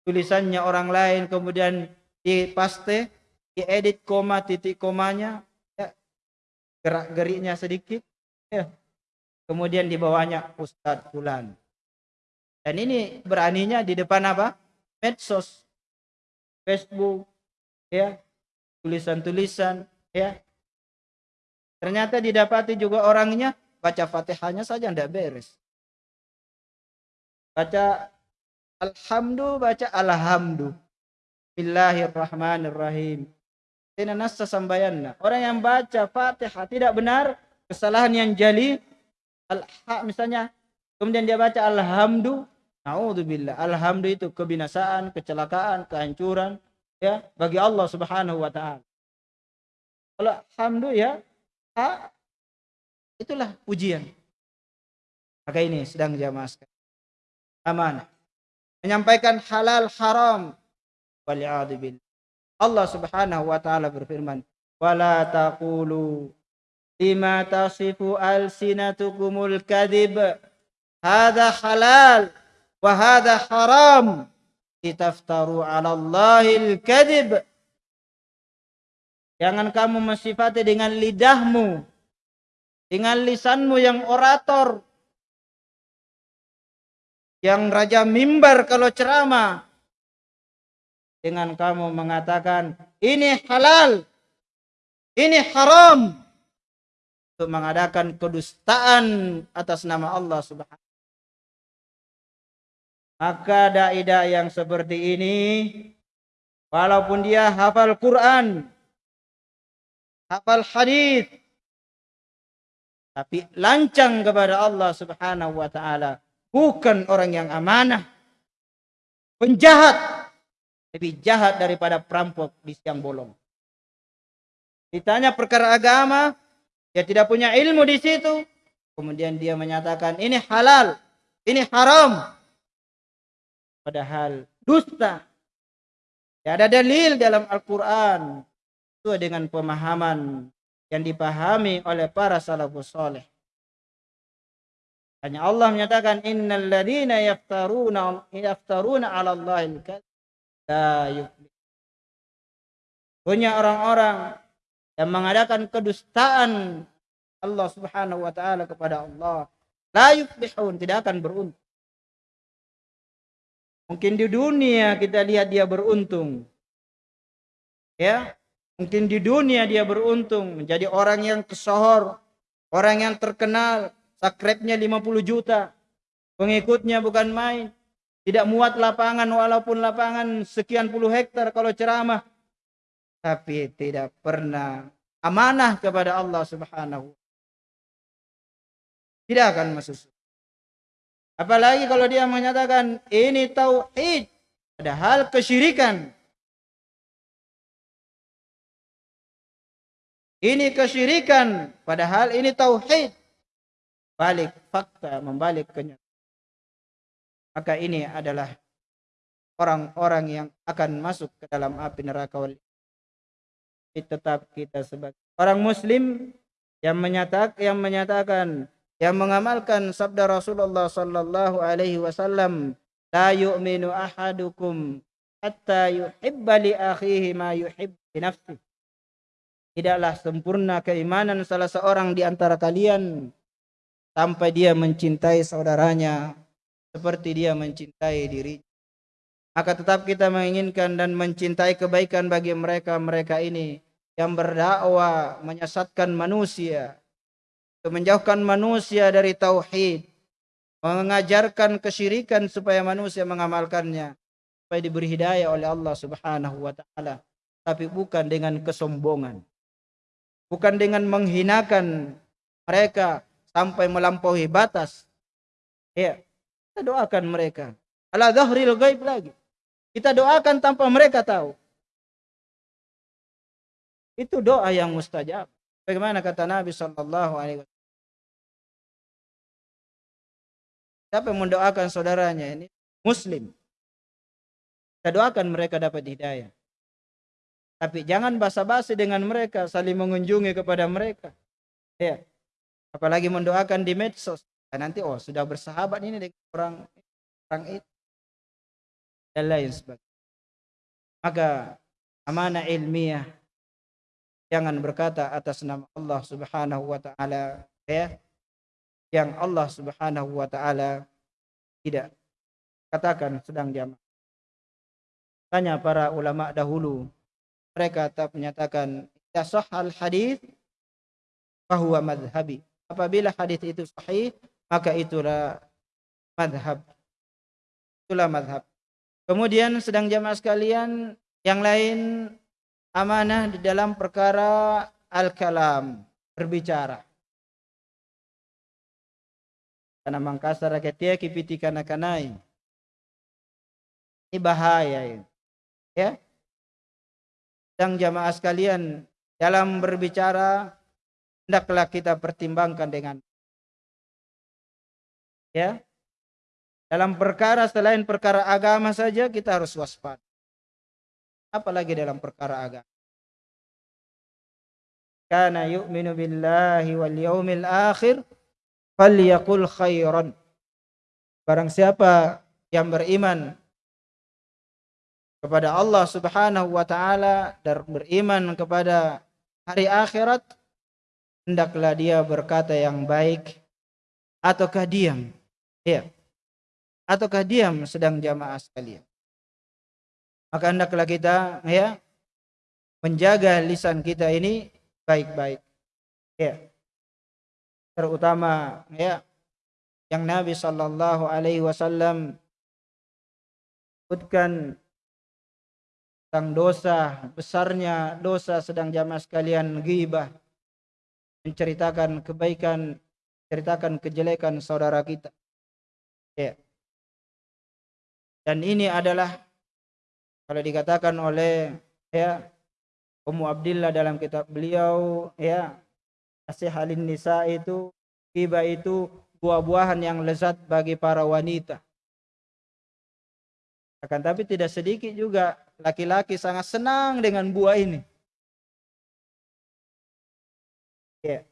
Tulisannya orang lain kemudian dipaste diedit koma titik komanya ya. Gerak geriknya sedikit ya. Kemudian di bawahnya Ustadz Fulan. Dan ini beraninya di depan apa? Medsos. Facebook ya. Tulisan-tulisan ya. Ternyata didapati juga orangnya baca fatihahnya saja tidak beres baca alhamdulillah baca alhamdulillah Bismillahirrahmanirrahim. Orang yang baca Fatihah tidak benar, kesalahan yang jali, al misalnya, kemudian dia baca alhamdulillah, naudzubillah. Alhamdulillah itu kebinasaan, kecelakaan, kehancuran ya bagi Allah Subhanahu wa taala. Kalau alhamdulillah ya, itulah ujian. Maka ini sedang jamaah Amanah. Menyampaikan halal haram Wal'adzubillah. Allah Subhanahu wa taala berfirman, "Wala taqulu lima tasifu alsinatukumul kadhib hadha halal wa hadha haram litaftaru 'ala Allahil kadhib." Jangan kamu mensifati dengan lidahmu, dengan lisanmu yang orator, yang raja mimbar kalau ceramah, dengan kamu mengatakan ini halal, ini haram. Untuk mengadakan kedustaan atas nama Allah Subhanahu maka dai yang seperti ini walaupun dia hafal Quran hafal hadis tapi lancang kepada Allah Subhanahu wa taala bukan orang yang amanah penjahat lebih jahat daripada perampok di siang bolong. Ditanya perkara agama, dia tidak punya ilmu di situ. Kemudian dia menyatakan ini halal, ini haram. Padahal dusta. Tidak ada dalil dalam Al-Quran. Itu dengan pemahaman yang dipahami oleh para salafus soleh. Hanya Allah menyatakan innal ladina yaftaruna yaftaruna 'ala Allahil la yuflih. Punya orang-orang yang mengadakan kedustaan Allah Subhanahu wa taala kepada Allah, la yuflihun, tidak akan beruntung. Mungkin di dunia kita lihat dia beruntung. Ya, mungkin di dunia dia beruntung menjadi orang yang kesohor, orang yang terkenal, sakrepnya 50 juta, pengikutnya bukan main. Tidak muat lapangan walaupun lapangan sekian puluh hektar kalau ceramah. Tapi tidak pernah amanah kepada Allah subhanahu. Tidak akan masuk Apalagi kalau dia menyatakan ini tauhid. Padahal kesyirikan. Ini kesyirikan. Padahal ini tauhid. Balik fakta membalik kenyataan maka ini adalah orang-orang yang akan masuk ke dalam api neraka wal tetap kita sebagai orang muslim yang menyatakan yang menyatakan yang mengamalkan sabda Rasulullah sallallahu alaihi wasallam la yu'minu ahadukum hatta yuhibba li akhihi ma yuhibbu nafsihi tidaklah sempurna keimanan salah seorang di antara kalian sampai dia mencintai saudaranya seperti dia mencintai diri. Maka tetap kita menginginkan dan mencintai kebaikan bagi mereka-mereka ini yang berdakwah menyesatkan manusia, menjauhkan manusia dari tauhid, mengajarkan kesyirikan supaya manusia mengamalkannya, supaya diberi hidayah oleh Allah Subhanahu wa taala, tapi bukan dengan kesombongan. Bukan dengan menghinakan mereka sampai melampaui batas. Ya, kita doakan mereka. Ala dhahril gaib lagi. Kita doakan tanpa mereka tahu. Itu doa yang mustajab. Bagaimana kata Nabi sallallahu alaihi wasallam? Siapa mendoakan saudaranya ini muslim. Kita doakan mereka dapat hidayah. Tapi jangan basa-basi dengan mereka, saling mengunjungi kepada mereka. Ya. Apalagi mendoakan di medsos. Dan nanti oh sudah bersahabat ini dengan orang orang itu dan lain sebagainya. Maka amanah ilmiah jangan berkata atas nama Allah Subhanahu wa taala ya yang Allah Subhanahu wa taala tidak katakan sedang jamaah. Tanya para ulama dahulu mereka tetap menyatakan ya sahal hadis bahwa madhabi. Apabila hadis itu sahih, maka itulah madhab. Itulah madhab. Kemudian sedang jamaah sekalian, yang lain amanah di dalam perkara al-kalam, berbicara. Karena mangkasa rakyatnya kipitikan akanai. Ini bahaya. Ya, sedang jamaah sekalian dalam berbicara hendaklah kita pertimbangkan dengan ya. Dalam perkara selain perkara agama saja kita harus waspada. Apalagi dalam perkara agama. Kana yu'minu billahi wal yaumil akhir falyaqul khairan. Barang siapa yang beriman kepada Allah Subhanahu wa taala dan beriman kepada hari akhirat hendaklah dia berkata yang baik. Ataukah diam? Ya ataukah diam sedang jamaah sekalian? Maka hendaklah kita ya menjaga lisan kita ini baik-baik. Ya terutama ya yang Nabi sallallahu alaihi wasallam sebutkan tentang dosa besarnya dosa sedang jamaah sekalian ghibah menceritakan kebaikan ceritakan kejelekan saudara kita. Ya. Dan ini adalah kalau dikatakan oleh ya Ummu Abdillah dalam kitab beliau ya Nasihalin Nisa itu ghibah itu buah-buahan yang lezat bagi para wanita. Akan tapi tidak sedikit juga laki-laki sangat senang dengan buah ini. Ya.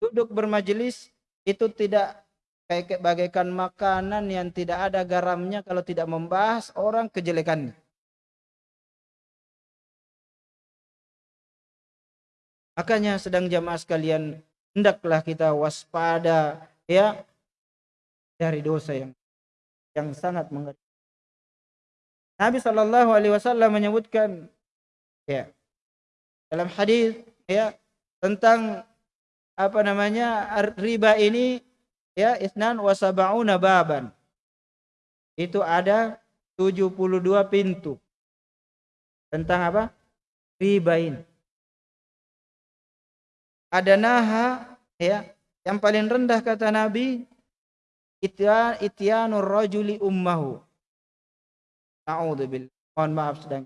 Duduk bermajelis itu tidak kayak bagaikan makanan yang tidak ada garamnya kalau tidak membahas orang kejelekannya. Makanya sedang jamaah sekalian hendaklah kita waspada ya dari dosa yang yang sangat mengerikan. Nabi Shallallahu Alaihi Wasallam menyebutkan ya dalam hadis ya tentang apa namanya riba ini ya isnan wasabauna baban. Itu ada 72 pintu. Tentang apa? Riba ini. Ada naha ya yang paling rendah kata Nabi ityanur rajuli ummahu Na'udzubillah. Mohon maaf sedang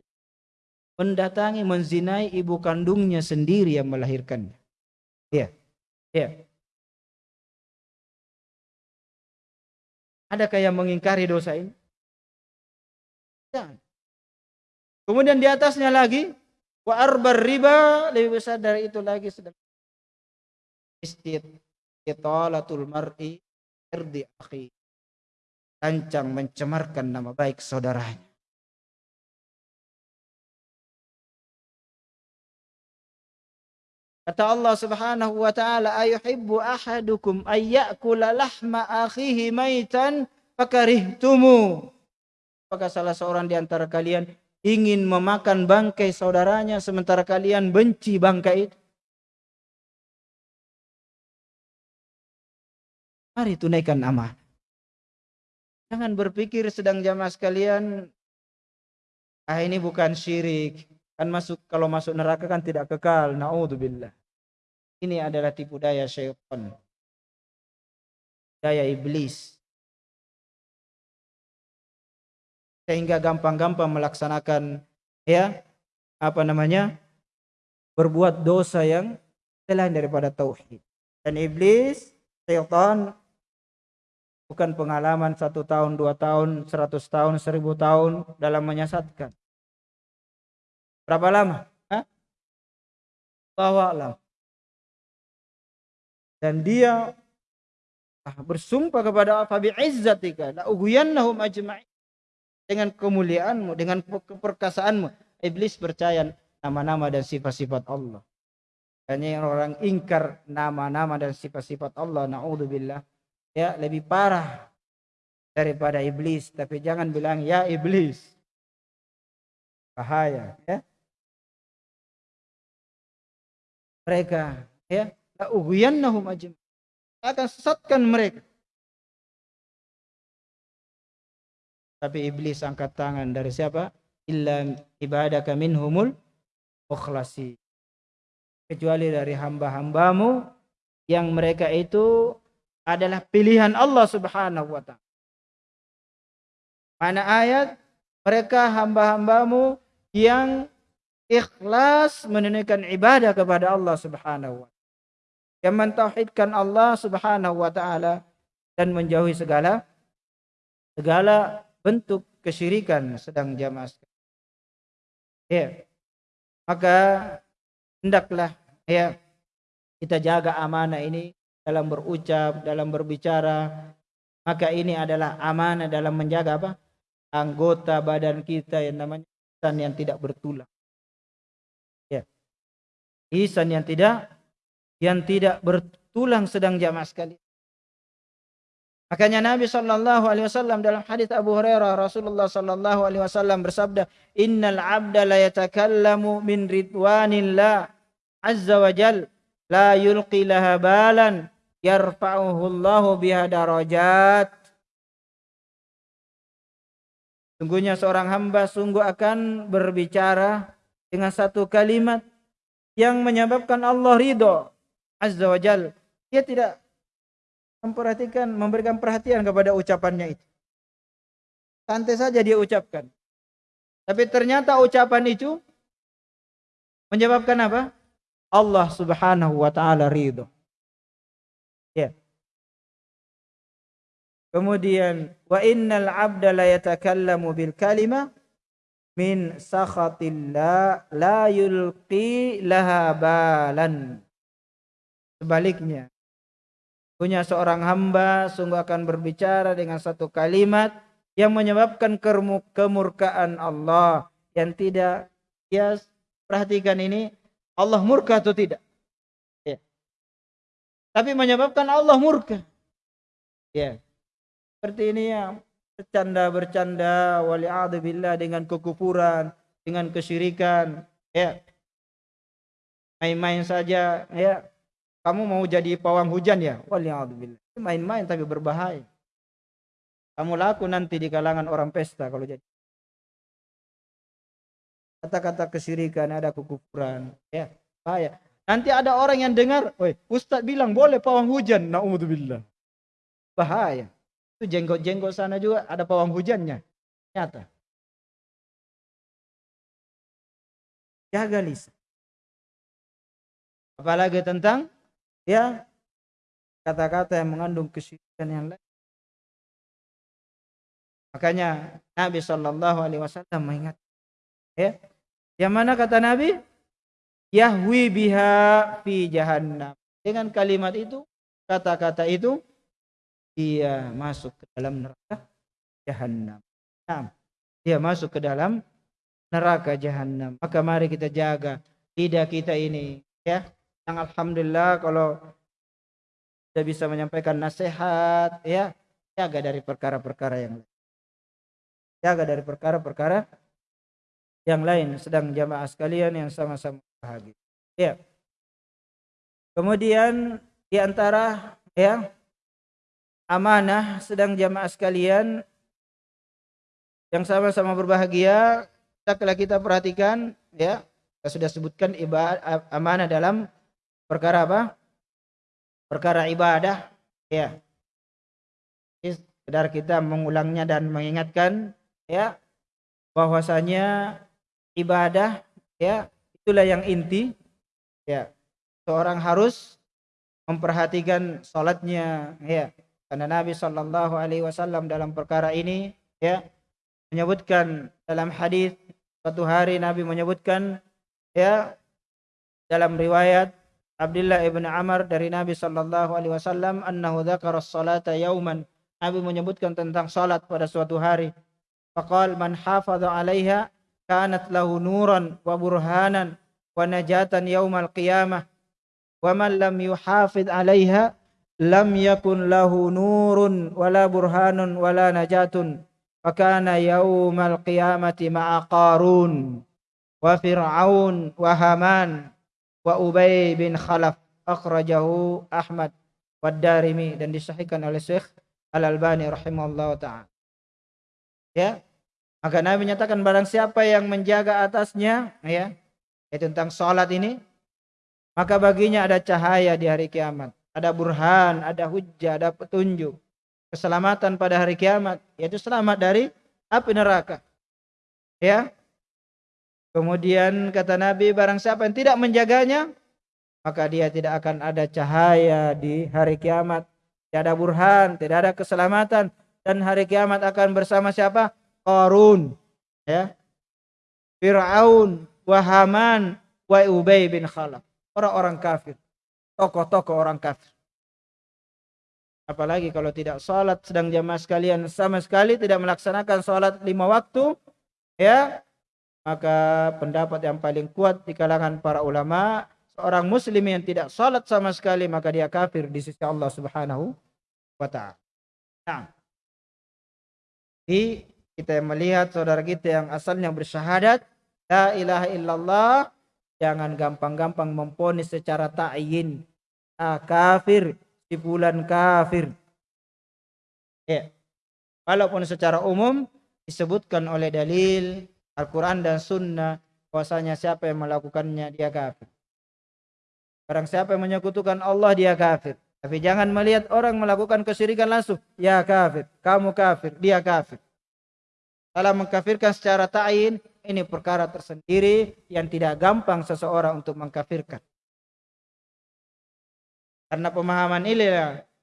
mendatangi menzinai ibu kandungnya sendiri yang melahirkannya. Iya. Iya. Adakah yang mengingkari dosa ini? Jangan. Kemudian di atasnya lagi wa arbar riba lebih besar dari itu lagi sedang istitalatul mar'i irdi akhi rancang mencemarkan nama baik saudaranya Kata Allah Subhanahu wa taala, "Ayuhibbu ahadukum ayyakula lahma akhihi maitan fakarihtumu?" Apakah salah seorang di antara kalian ingin memakan bangkai saudaranya sementara kalian benci bangkai itu? Mari tunaikan amanah. Jangan berpikir sedang jamaah sekalian, ah ini bukan syirik, Kan masuk kalau masuk neraka kan tidak kekal. Naudzubillah. Ini adalah tipu daya syaitan. Daya iblis. Sehingga gampang-gampang melaksanakan ya apa namanya? berbuat dosa yang selain daripada tauhid. Dan iblis, syaitan bukan pengalaman satu tahun, dua tahun, seratus tahun, seribu tahun dalam menyesatkan. Berapa lama? Hah? Alam. Dan dia bersumpah kepada Fabi izzatika la ughwiyannahum ajma'in dengan kemuliaanmu dengan keperkasaanmu iblis percaya nama-nama dan sifat-sifat Allah hanya orang ingkar nama-nama dan sifat-sifat Allah naudzubillah ya lebih parah daripada iblis tapi jangan bilang ya iblis bahaya ya mereka ya. La ughwiyannahum ajma'in akan sesatkan mereka. Tapi iblis angkat tangan dari siapa? Illa ibadaka minhumul mukhlasi kecuali dari hamba-hambamu yang mereka itu adalah pilihan Allah Subhanahu wa taala. Mana ayat? Mereka hamba-hambamu yang ikhlas menunaikan ibadah kepada Allah Subhanahu wa taala. Yang mentauhidkan Allah Subhanahu wa taala dan menjauhi segala segala bentuk kesyirikan sedang jamaah Ya. Maka hendaklah ya kita jaga amanah ini dalam berucap, dalam berbicara. Maka ini adalah amanah dalam menjaga apa? Anggota badan kita yang namanya isan yang tidak bertulang. Isan yang tidak yang tidak bertulang sedang jamaah sekali. Makanya Nabi sallallahu alaihi wasallam dalam hadis Abu Hurairah Rasulullah sallallahu alaihi wasallam bersabda, "Innal 'abda la yatakallamu min ridwanillah azza wa jal la yulqi laha balan yarfa'uhu Allahu biha darajat." Sungguhnya seorang hamba sungguh akan berbicara dengan satu kalimat yang menyebabkan Allah ridho azza wa jal. Dia tidak memperhatikan, memberikan perhatian kepada ucapannya itu. Santai saja dia ucapkan. Tapi ternyata ucapan itu menyebabkan apa? Allah Subhanahu wa taala ridho. Ya. Kemudian wa innal 'abda la yatakallamu bil kalima min sakhatillah la yulqi laha balan. Sebaliknya, punya seorang hamba sungguh akan berbicara dengan satu kalimat yang menyebabkan kemurkaan Allah yang tidak ya perhatikan ini Allah murka atau tidak ya. tapi menyebabkan Allah murka ya seperti ini ya bercanda bercanda wali billah dengan kekufuran dengan kesyirikan ya main-main saja ya kamu mau jadi pawang hujan ya? Waliyahudzubillah. Main-main tapi berbahaya. Kamu laku nanti di kalangan orang pesta kalau jadi. Kata-kata kesirikan ada kekufuran. Ya, bahaya. Nanti ada orang yang dengar, "Woi, Ustaz bilang boleh pawang hujan." Nauzubillah. Bahaya. Itu jenggot-jenggot sana juga ada pawang hujannya. Nyata. Jaga lisan. Apalagi tentang ya kata-kata yang mengandung kesyirikan yang lain. Makanya Nabi Shallallahu Alaihi Wasallam mengingat, ya, yang mana kata Nabi, Yahwi biha fi jahannam. Dengan kalimat itu, kata-kata itu, dia masuk ke dalam neraka jahannam. Nah, dia masuk ke dalam neraka jahannam. Maka mari kita jaga lidah kita ini, ya, yang alhamdulillah kalau sudah bisa menyampaikan nasihat ya. Jaga dari perkara-perkara yang lain. Jaga dari perkara-perkara yang lain. Sedang jamaah sekalian yang sama-sama bahagia. Ya. Kemudian di antara ya amanah sedang jamaah sekalian yang sama-sama berbahagia kita kita perhatikan ya kita sudah sebutkan ibadah amanah dalam perkara apa? Perkara ibadah, ya. Sekedar kita mengulangnya dan mengingatkan, ya, bahwasanya ibadah, ya, itulah yang inti, ya. seorang harus memperhatikan salatnya ya karena Nabi Shallallahu alaihi wasallam dalam perkara ini ya menyebutkan dalam hadis suatu hari Nabi menyebutkan ya dalam riwayat Abdullah ibn Amr dari Nabi Shallallahu alaihi wasallam annahu dzakara as-salata yauman. Nabi menyebutkan tentang salat pada suatu hari. Faqal man hafadha 'alaiha kanat lahu nuran wa burhanan wa najatan yaumal qiyamah wa man lam yuhafid 'alaiha lam yakun lahu nurun wala burhanun wala najatun fa kana yaumal qiyamati ma'a qarun wa fir'aun wa haman wa ubay bin khalaf akhrajahu ahmad wa darimi dan disahihkan oleh Syekh Al-Albani rahimahullah ta'ala. Ya maka Nabi menyatakan barang siapa yang menjaga atasnya ya itu tentang salat ini maka baginya ada cahaya di hari kiamat, ada burhan, ada hujjah, ada petunjuk. Keselamatan pada hari kiamat yaitu selamat dari api neraka. Ya. Kemudian kata Nabi barang siapa yang tidak menjaganya maka dia tidak akan ada cahaya di hari kiamat. Tidak ada burhan, tidak ada keselamatan dan hari kiamat akan bersama siapa? Qarun. Ya. Fir'aun, Wahaman, wa Ubay bin Khalaf orang-orang kafir, tokoh-tokoh orang kafir. Apalagi kalau tidak sholat sedang jamaah sekalian sama sekali tidak melaksanakan sholat lima waktu, ya maka pendapat yang paling kuat di kalangan para ulama seorang muslim yang tidak sholat sama sekali maka dia kafir di sisi Allah Subhanahu wa taala. Nah, di kita melihat saudara kita yang asalnya bersyahadat la ilaha illallah Jangan gampang-gampang memponis secara ta'yin. Ah, kafir, si bulan kafir. Ya. Walaupun secara umum disebutkan oleh dalil Al-Quran dan Sunnah bahwasanya siapa yang melakukannya dia kafir. Barang siapa yang menyekutukan Allah dia kafir. Tapi jangan melihat orang melakukan kesyirikan langsung. Ya kafir, kamu kafir, dia kafir. Kalau mengkafirkan secara ta'in, ini perkara tersendiri yang tidak gampang seseorang untuk mengkafirkan. Karena pemahaman ini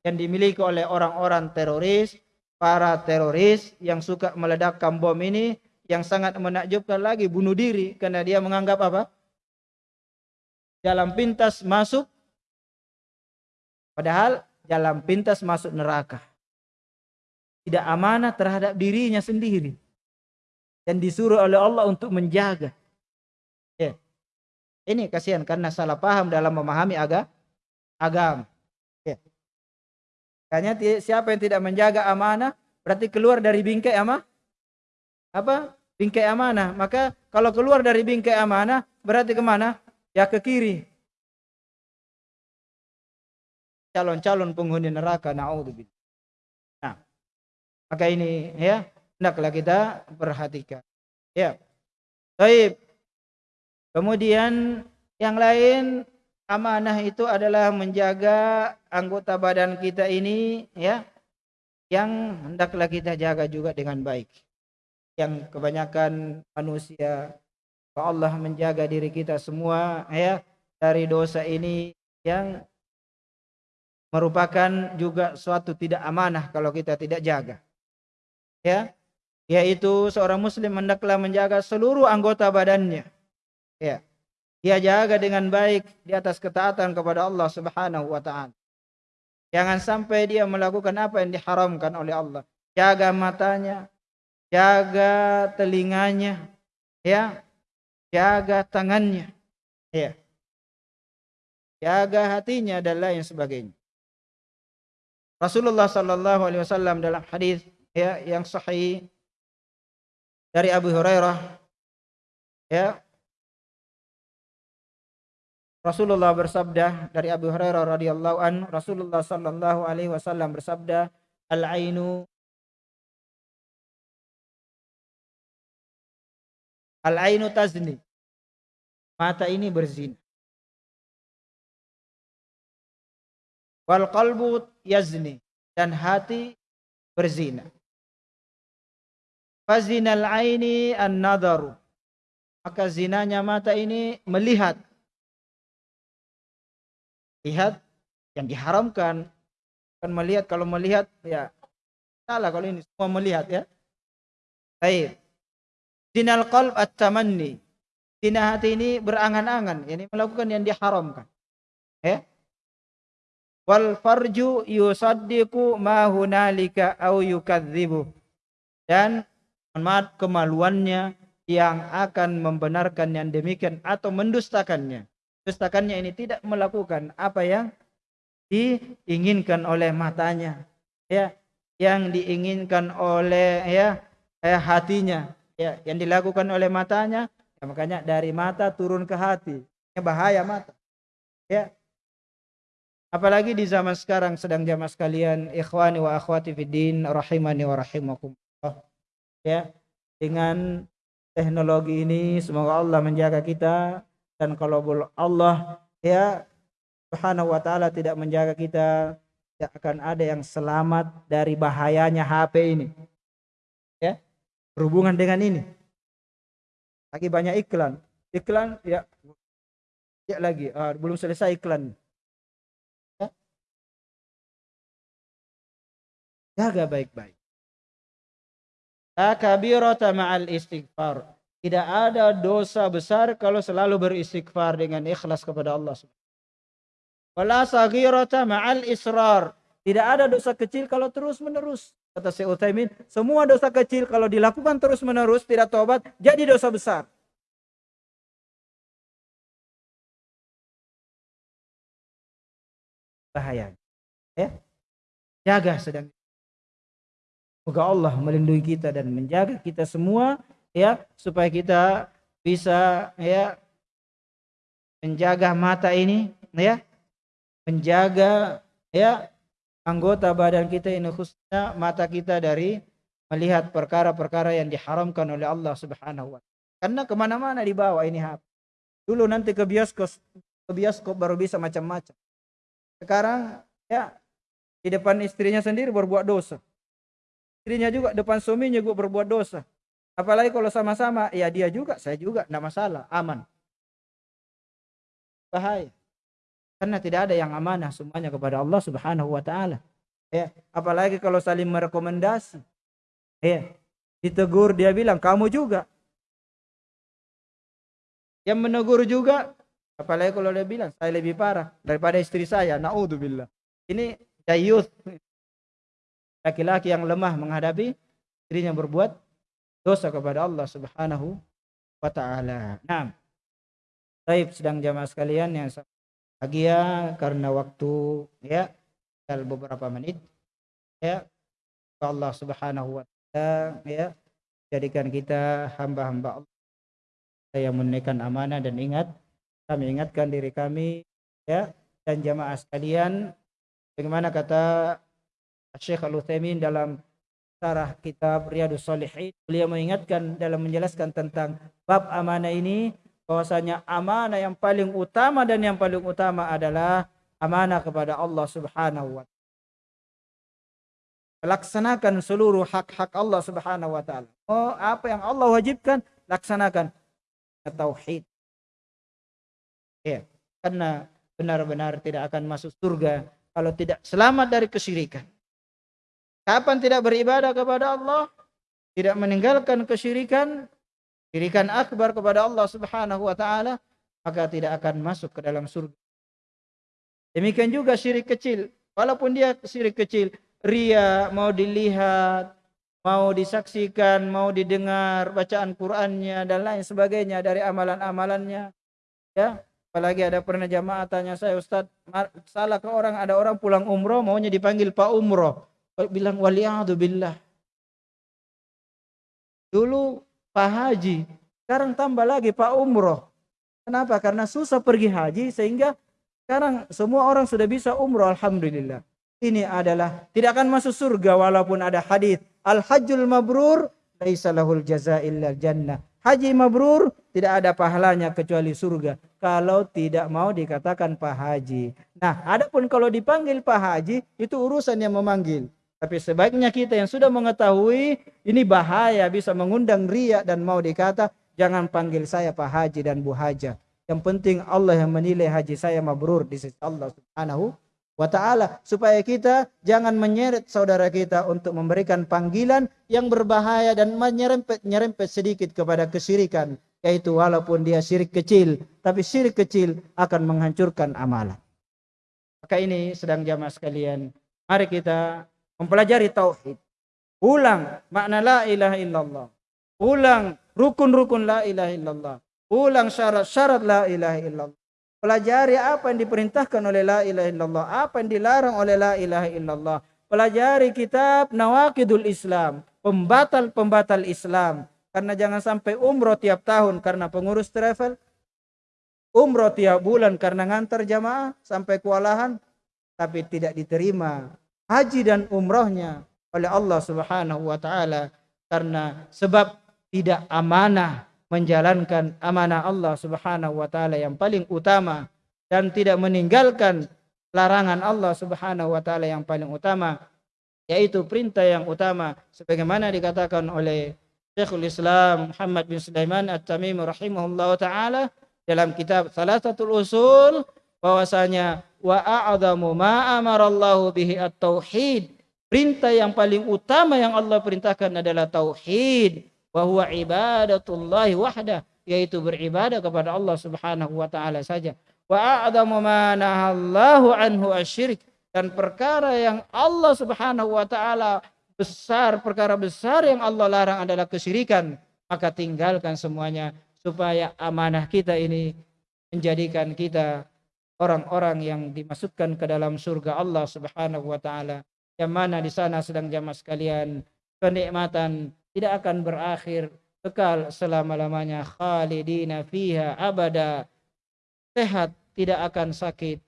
yang dimiliki oleh orang-orang teroris, para teroris yang suka meledakkan bom ini yang sangat menakjubkan lagi bunuh diri karena dia menganggap apa? Jalan pintas masuk padahal jalan pintas masuk neraka. Tidak amanah terhadap dirinya sendiri dan disuruh oleh Allah untuk menjaga. Ya. Ini kasihan karena salah paham dalam memahami aga, agama. Ya. Hanya siapa yang tidak menjaga amanah berarti keluar dari bingkai ama apa? Bingkai amanah. Maka kalau keluar dari bingkai amanah berarti ke mana? Ya ke kiri. Calon-calon penghuni neraka. Nah, maka ini ya hendaklah kita perhatikan. Ya. Baik. Kemudian yang lain amanah itu adalah menjaga anggota badan kita ini ya yang hendaklah kita jaga juga dengan baik. Yang kebanyakan manusia Allah menjaga diri kita semua ya dari dosa ini yang merupakan juga suatu tidak amanah kalau kita tidak jaga. Ya yaitu seorang muslim hendaklah menjaga seluruh anggota badannya. Ya. Dia jaga dengan baik di atas ketaatan kepada Allah Subhanahu wa taala. Jangan sampai dia melakukan apa yang diharamkan oleh Allah. Jaga matanya, jaga telinganya, ya. Jaga tangannya. Ya. Jaga hatinya dan lain sebagainya. Rasulullah sallallahu alaihi wasallam dalam hadis ya yang sahih dari Abu Hurairah. Ya. Rasulullah bersabda dari Abu Hurairah radhiyallahu an Rasulullah sallallahu alaihi wasallam bersabda al ainu al ainu tazni. Mata ini berzina. Wal qalbu yazni. Dan hati berzina Fazinal aini an-nadaru. Maka zinanya mata ini melihat. lihat yang diharamkan. Kan melihat kalau melihat ya salah kalau ini semua melihat ya. Baik. Dinal qalb at-tamanni. Zina hati ini berangan-angan ini melakukan yang diharamkan ya. Wal farju yusaddiqu ma hunalika au yukadzibu dan maaf kemaluannya yang akan membenarkan yang demikian atau mendustakannya. Dustakannya ini tidak melakukan apa yang diinginkan oleh matanya ya. Yang diinginkan oleh ya eh, hatinya ya. Yang dilakukan oleh matanya ya, makanya dari mata turun ke hati. Ya bahaya mata ya. Apalagi di zaman sekarang sedang jamaah sekalian ikhwani wa akhwati fiddin rahimani wa rahimakumullah. Ya, dengan teknologi ini semoga Allah menjaga kita dan kalau Allah ya Subhanahu wa taala tidak menjaga kita tidak akan ada yang selamat dari bahayanya HP ini. Ya. Berhubungan dengan ini. Lagi banyak iklan. Iklan ya ya lagi uh, belum selesai iklan Jaga baik-baik. Takabirata ma'al istighfar. Tidak ada dosa besar kalau selalu beristighfar dengan ikhlas kepada Allah. Wala saghirata ma'al israr. Tidak ada dosa kecil kalau terus menerus. Kata Syekh Utsaimin, semua dosa kecil kalau dilakukan terus menerus tidak tobat jadi dosa besar. Bahaya. Ya. Jaga sedang Semoga Allah melindungi kita dan menjaga kita semua ya supaya kita bisa ya menjaga mata ini ya menjaga ya anggota badan kita ini khususnya mata kita dari melihat perkara-perkara yang diharamkan oleh Allah Subhanahu wa taala. Karena ke mana-mana dibawa ini HP. Dulu nanti ke bioskop ke bioskop baru bisa macam-macam. Sekarang ya di depan istrinya sendiri berbuat dosa istrinya juga depan suaminya juga berbuat dosa. Apalagi kalau sama-sama, ya dia juga, saya juga, tidak masalah, aman. Bahaya. Karena tidak ada yang amanah semuanya kepada Allah Subhanahu wa taala. Ya, apalagi kalau saling merekomendasi. Ya, ditegur dia bilang kamu juga. Yang menegur juga apalagi kalau dia bilang saya lebih parah daripada istri saya. Naudzubillah. Ini dayuth laki-laki yang lemah menghadapi dirinya berbuat dosa kepada Allah Subhanahu wa taala. Nah, Taib sedang jamaah sekalian yang bahagia karena waktu ya tinggal beberapa menit ya Allah Subhanahu wa taala ya jadikan kita hamba-hamba Allah yang menunaikan amanah dan ingat kami ingatkan diri kami ya dan jamaah sekalian bagaimana kata Syekh Al-Utsaimin dalam sarah kitab Riyadus Shalihin beliau mengingatkan dalam menjelaskan tentang bab amanah ini bahwasanya amanah yang paling utama dan yang paling utama adalah amanah kepada Allah Subhanahu wa taala. Laksanakan seluruh hak-hak Allah Subhanahu wa taala. Oh, apa yang Allah wajibkan laksanakan. Tauhid. Ya, karena benar-benar tidak akan masuk surga kalau tidak selamat dari kesyirikan. Kapan tidak beribadah kepada Allah? Tidak meninggalkan kesyirikan, syirikan akbar kepada Allah Subhanahu wa taala, maka tidak akan masuk ke dalam surga. Demikian juga syirik kecil, walaupun dia syirik kecil, ria mau dilihat, mau disaksikan, mau didengar bacaan Qur'annya dan lain sebagainya dari amalan-amalannya. Ya, apalagi ada pernah jamaah tanya saya, Ustaz, salah ke orang ada orang pulang umroh maunya dipanggil Pak Umroh bilang wali'adu billah. Dulu Pak Haji, sekarang tambah lagi Pak Umroh. Kenapa? Karena susah pergi haji sehingga sekarang semua orang sudah bisa umroh alhamdulillah. Ini adalah tidak akan masuk surga walaupun ada hadis al hajjul mabrur laisa lahul jannah. Haji mabrur tidak ada pahalanya kecuali surga kalau tidak mau dikatakan Pak Haji. Nah, adapun kalau dipanggil Pak Haji itu urusan yang memanggil. Tapi sebaiknya kita yang sudah mengetahui ini bahaya bisa mengundang ria dan mau dikata jangan panggil saya Pak Haji dan Bu Haja. Yang penting Allah yang menilai haji saya mabrur di sisi Allah Subhanahu wa taala supaya kita jangan menyeret saudara kita untuk memberikan panggilan yang berbahaya dan menyerempet-nyerempet sedikit kepada kesyirikan yaitu walaupun dia syirik kecil tapi syirik kecil akan menghancurkan amalan. Maka ini sedang jamaah sekalian, mari kita mempelajari tauhid. Ulang makna la ilaha illallah. Ulang rukun-rukun la ilaha illallah. Ulang syarat-syarat la ilaha illallah. Pelajari apa yang diperintahkan oleh la ilaha illallah, apa yang dilarang oleh la ilaha illallah. Pelajari kitab Nawakidul Islam, pembatal-pembatal Islam. Karena jangan sampai umroh tiap tahun karena pengurus travel. Umroh tiap bulan karena ngantar jamaah sampai kewalahan. Tapi tidak diterima haji dan umrohnya oleh Allah subhanahu wa ta'ala. Karena sebab tidak amanah menjalankan amanah Allah Subhanahu wa taala yang paling utama dan tidak meninggalkan larangan Allah Subhanahu wa taala yang paling utama yaitu perintah yang utama sebagaimana dikatakan oleh Syekhul Islam Muhammad bin Sulaiman At-Tamimi rahimahullah taala dalam kitab Salasatul Usul bahwasanya wa a'zamu ma amara Allah bihi at-tauhid. Perintah yang paling utama yang Allah perintahkan adalah tauhid. Wa huwa ibadatullahi wahda yaitu beribadah kepada Allah Subhanahu wa taala saja. Wa a'dhamu ma nahallahu anhu asyirik dan perkara yang Allah Subhanahu wa taala besar perkara besar yang Allah larang adalah kesyirikan. Maka tinggalkan semuanya supaya amanah kita ini menjadikan kita orang-orang yang dimasukkan ke dalam surga Allah Subhanahu wa taala yang mana di sana sedang jamaah sekalian kenikmatan tidak akan berakhir kekal selama-lamanya. Khalidina fiha abada. Sehat tidak akan sakit.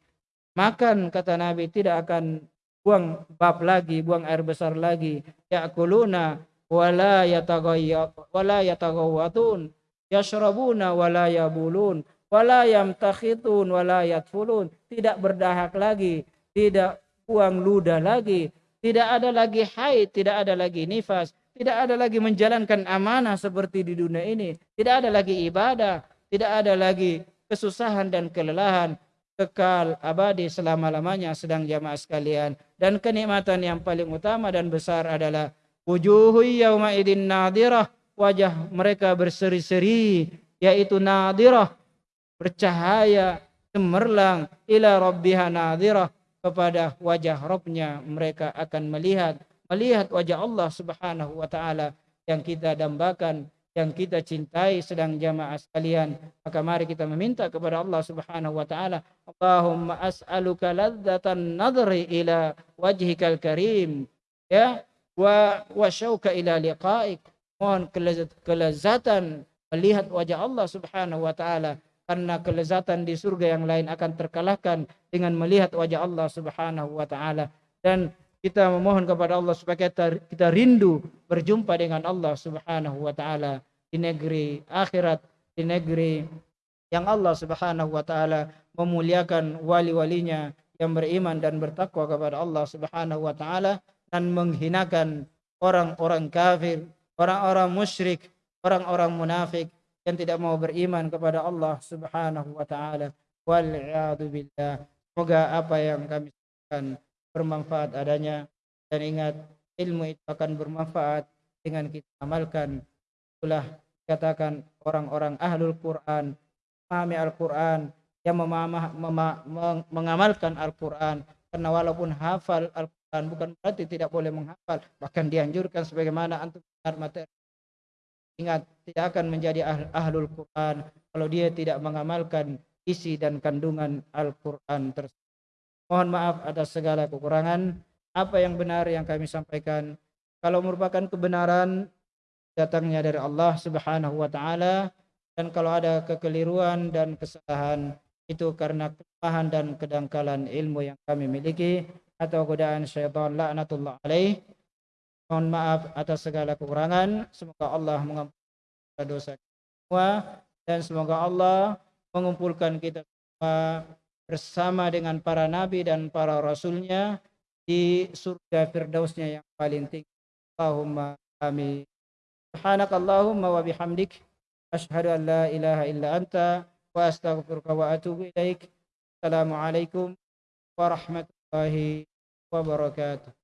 Makan kata Nabi tidak akan buang bab lagi buang air besar lagi. Yakuluna wala yatagayya wala yatagawatun yashrabuna wala yabulun wala yamtakhitun wala yatfulun tidak berdahak lagi tidak buang ludah lagi tidak ada lagi haid tidak ada lagi nifas tidak ada lagi menjalankan amanah seperti di dunia ini. Tidak ada lagi ibadah. Tidak ada lagi kesusahan dan kelelahan. Kekal abadi selama-lamanya sedang jamaah sekalian. Dan kenikmatan yang paling utama dan besar adalah wujuhu yawma idin nadirah. Wajah mereka berseri-seri. Yaitu nadirah. Bercahaya. Cemerlang. Ila rabbiha nadirah. Kepada wajah Robnya mereka akan melihat melihat wajah Allah Subhanahu wa taala yang kita dambakan, yang kita cintai sedang jamaah sekalian. Maka mari kita meminta kepada Allah Subhanahu wa taala, Allahumma as'aluka ladzatan nadri ila wajhikal karim. Ya, wa wa syauka ila liqa'ik. Mohon kelezatan melihat wajah Allah Subhanahu wa taala karena kelezatan di surga yang lain akan terkalahkan dengan melihat wajah Allah Subhanahu wa taala. Dan kita memohon kepada Allah supaya kita, kita rindu berjumpa dengan Allah Subhanahu wa taala di negeri akhirat, di negeri yang Allah Subhanahu wa taala memuliakan wali-walinya yang beriman dan bertakwa kepada Allah Subhanahu wa taala dan menghinakan orang-orang kafir, orang-orang musyrik, orang-orang munafik yang tidak mau beriman kepada Allah Subhanahu wa taala. Wal billah. Semoga apa yang kami sampaikan bermanfaat adanya dan ingat ilmu itu akan bermanfaat dengan kita amalkan itulah katakan orang-orang ahlul Quran memahami Al-Quran yang memamah, mema, mengamalkan Al-Quran karena walaupun hafal Al-Quran bukan berarti tidak boleh menghafal bahkan dianjurkan sebagaimana antum materi ingat tidak akan menjadi ahl, ahlul Quran kalau dia tidak mengamalkan isi dan kandungan Al-Quran tersebut Mohon maaf atas segala kekurangan. Apa yang benar yang kami sampaikan. Kalau merupakan kebenaran datangnya dari Allah Subhanahu wa taala dan kalau ada kekeliruan dan kesalahan itu karena kelemahan dan kedangkalan ilmu yang kami miliki atau godaan syaitan laknatullah alaih. Mohon maaf atas segala kekurangan. Semoga Allah mengampuni dosa kita semua dan semoga Allah mengumpulkan kita semua bersama dengan para nabi dan para rasulnya di surga firdausnya yang paling tinggi. Allahumma amin. Subhanakallahumma wa bihamdik asyhadu an la ilaha illa anta wa astaghfiruka wa atubu ilaik. Assalamualaikum warahmatullahi wabarakatuh.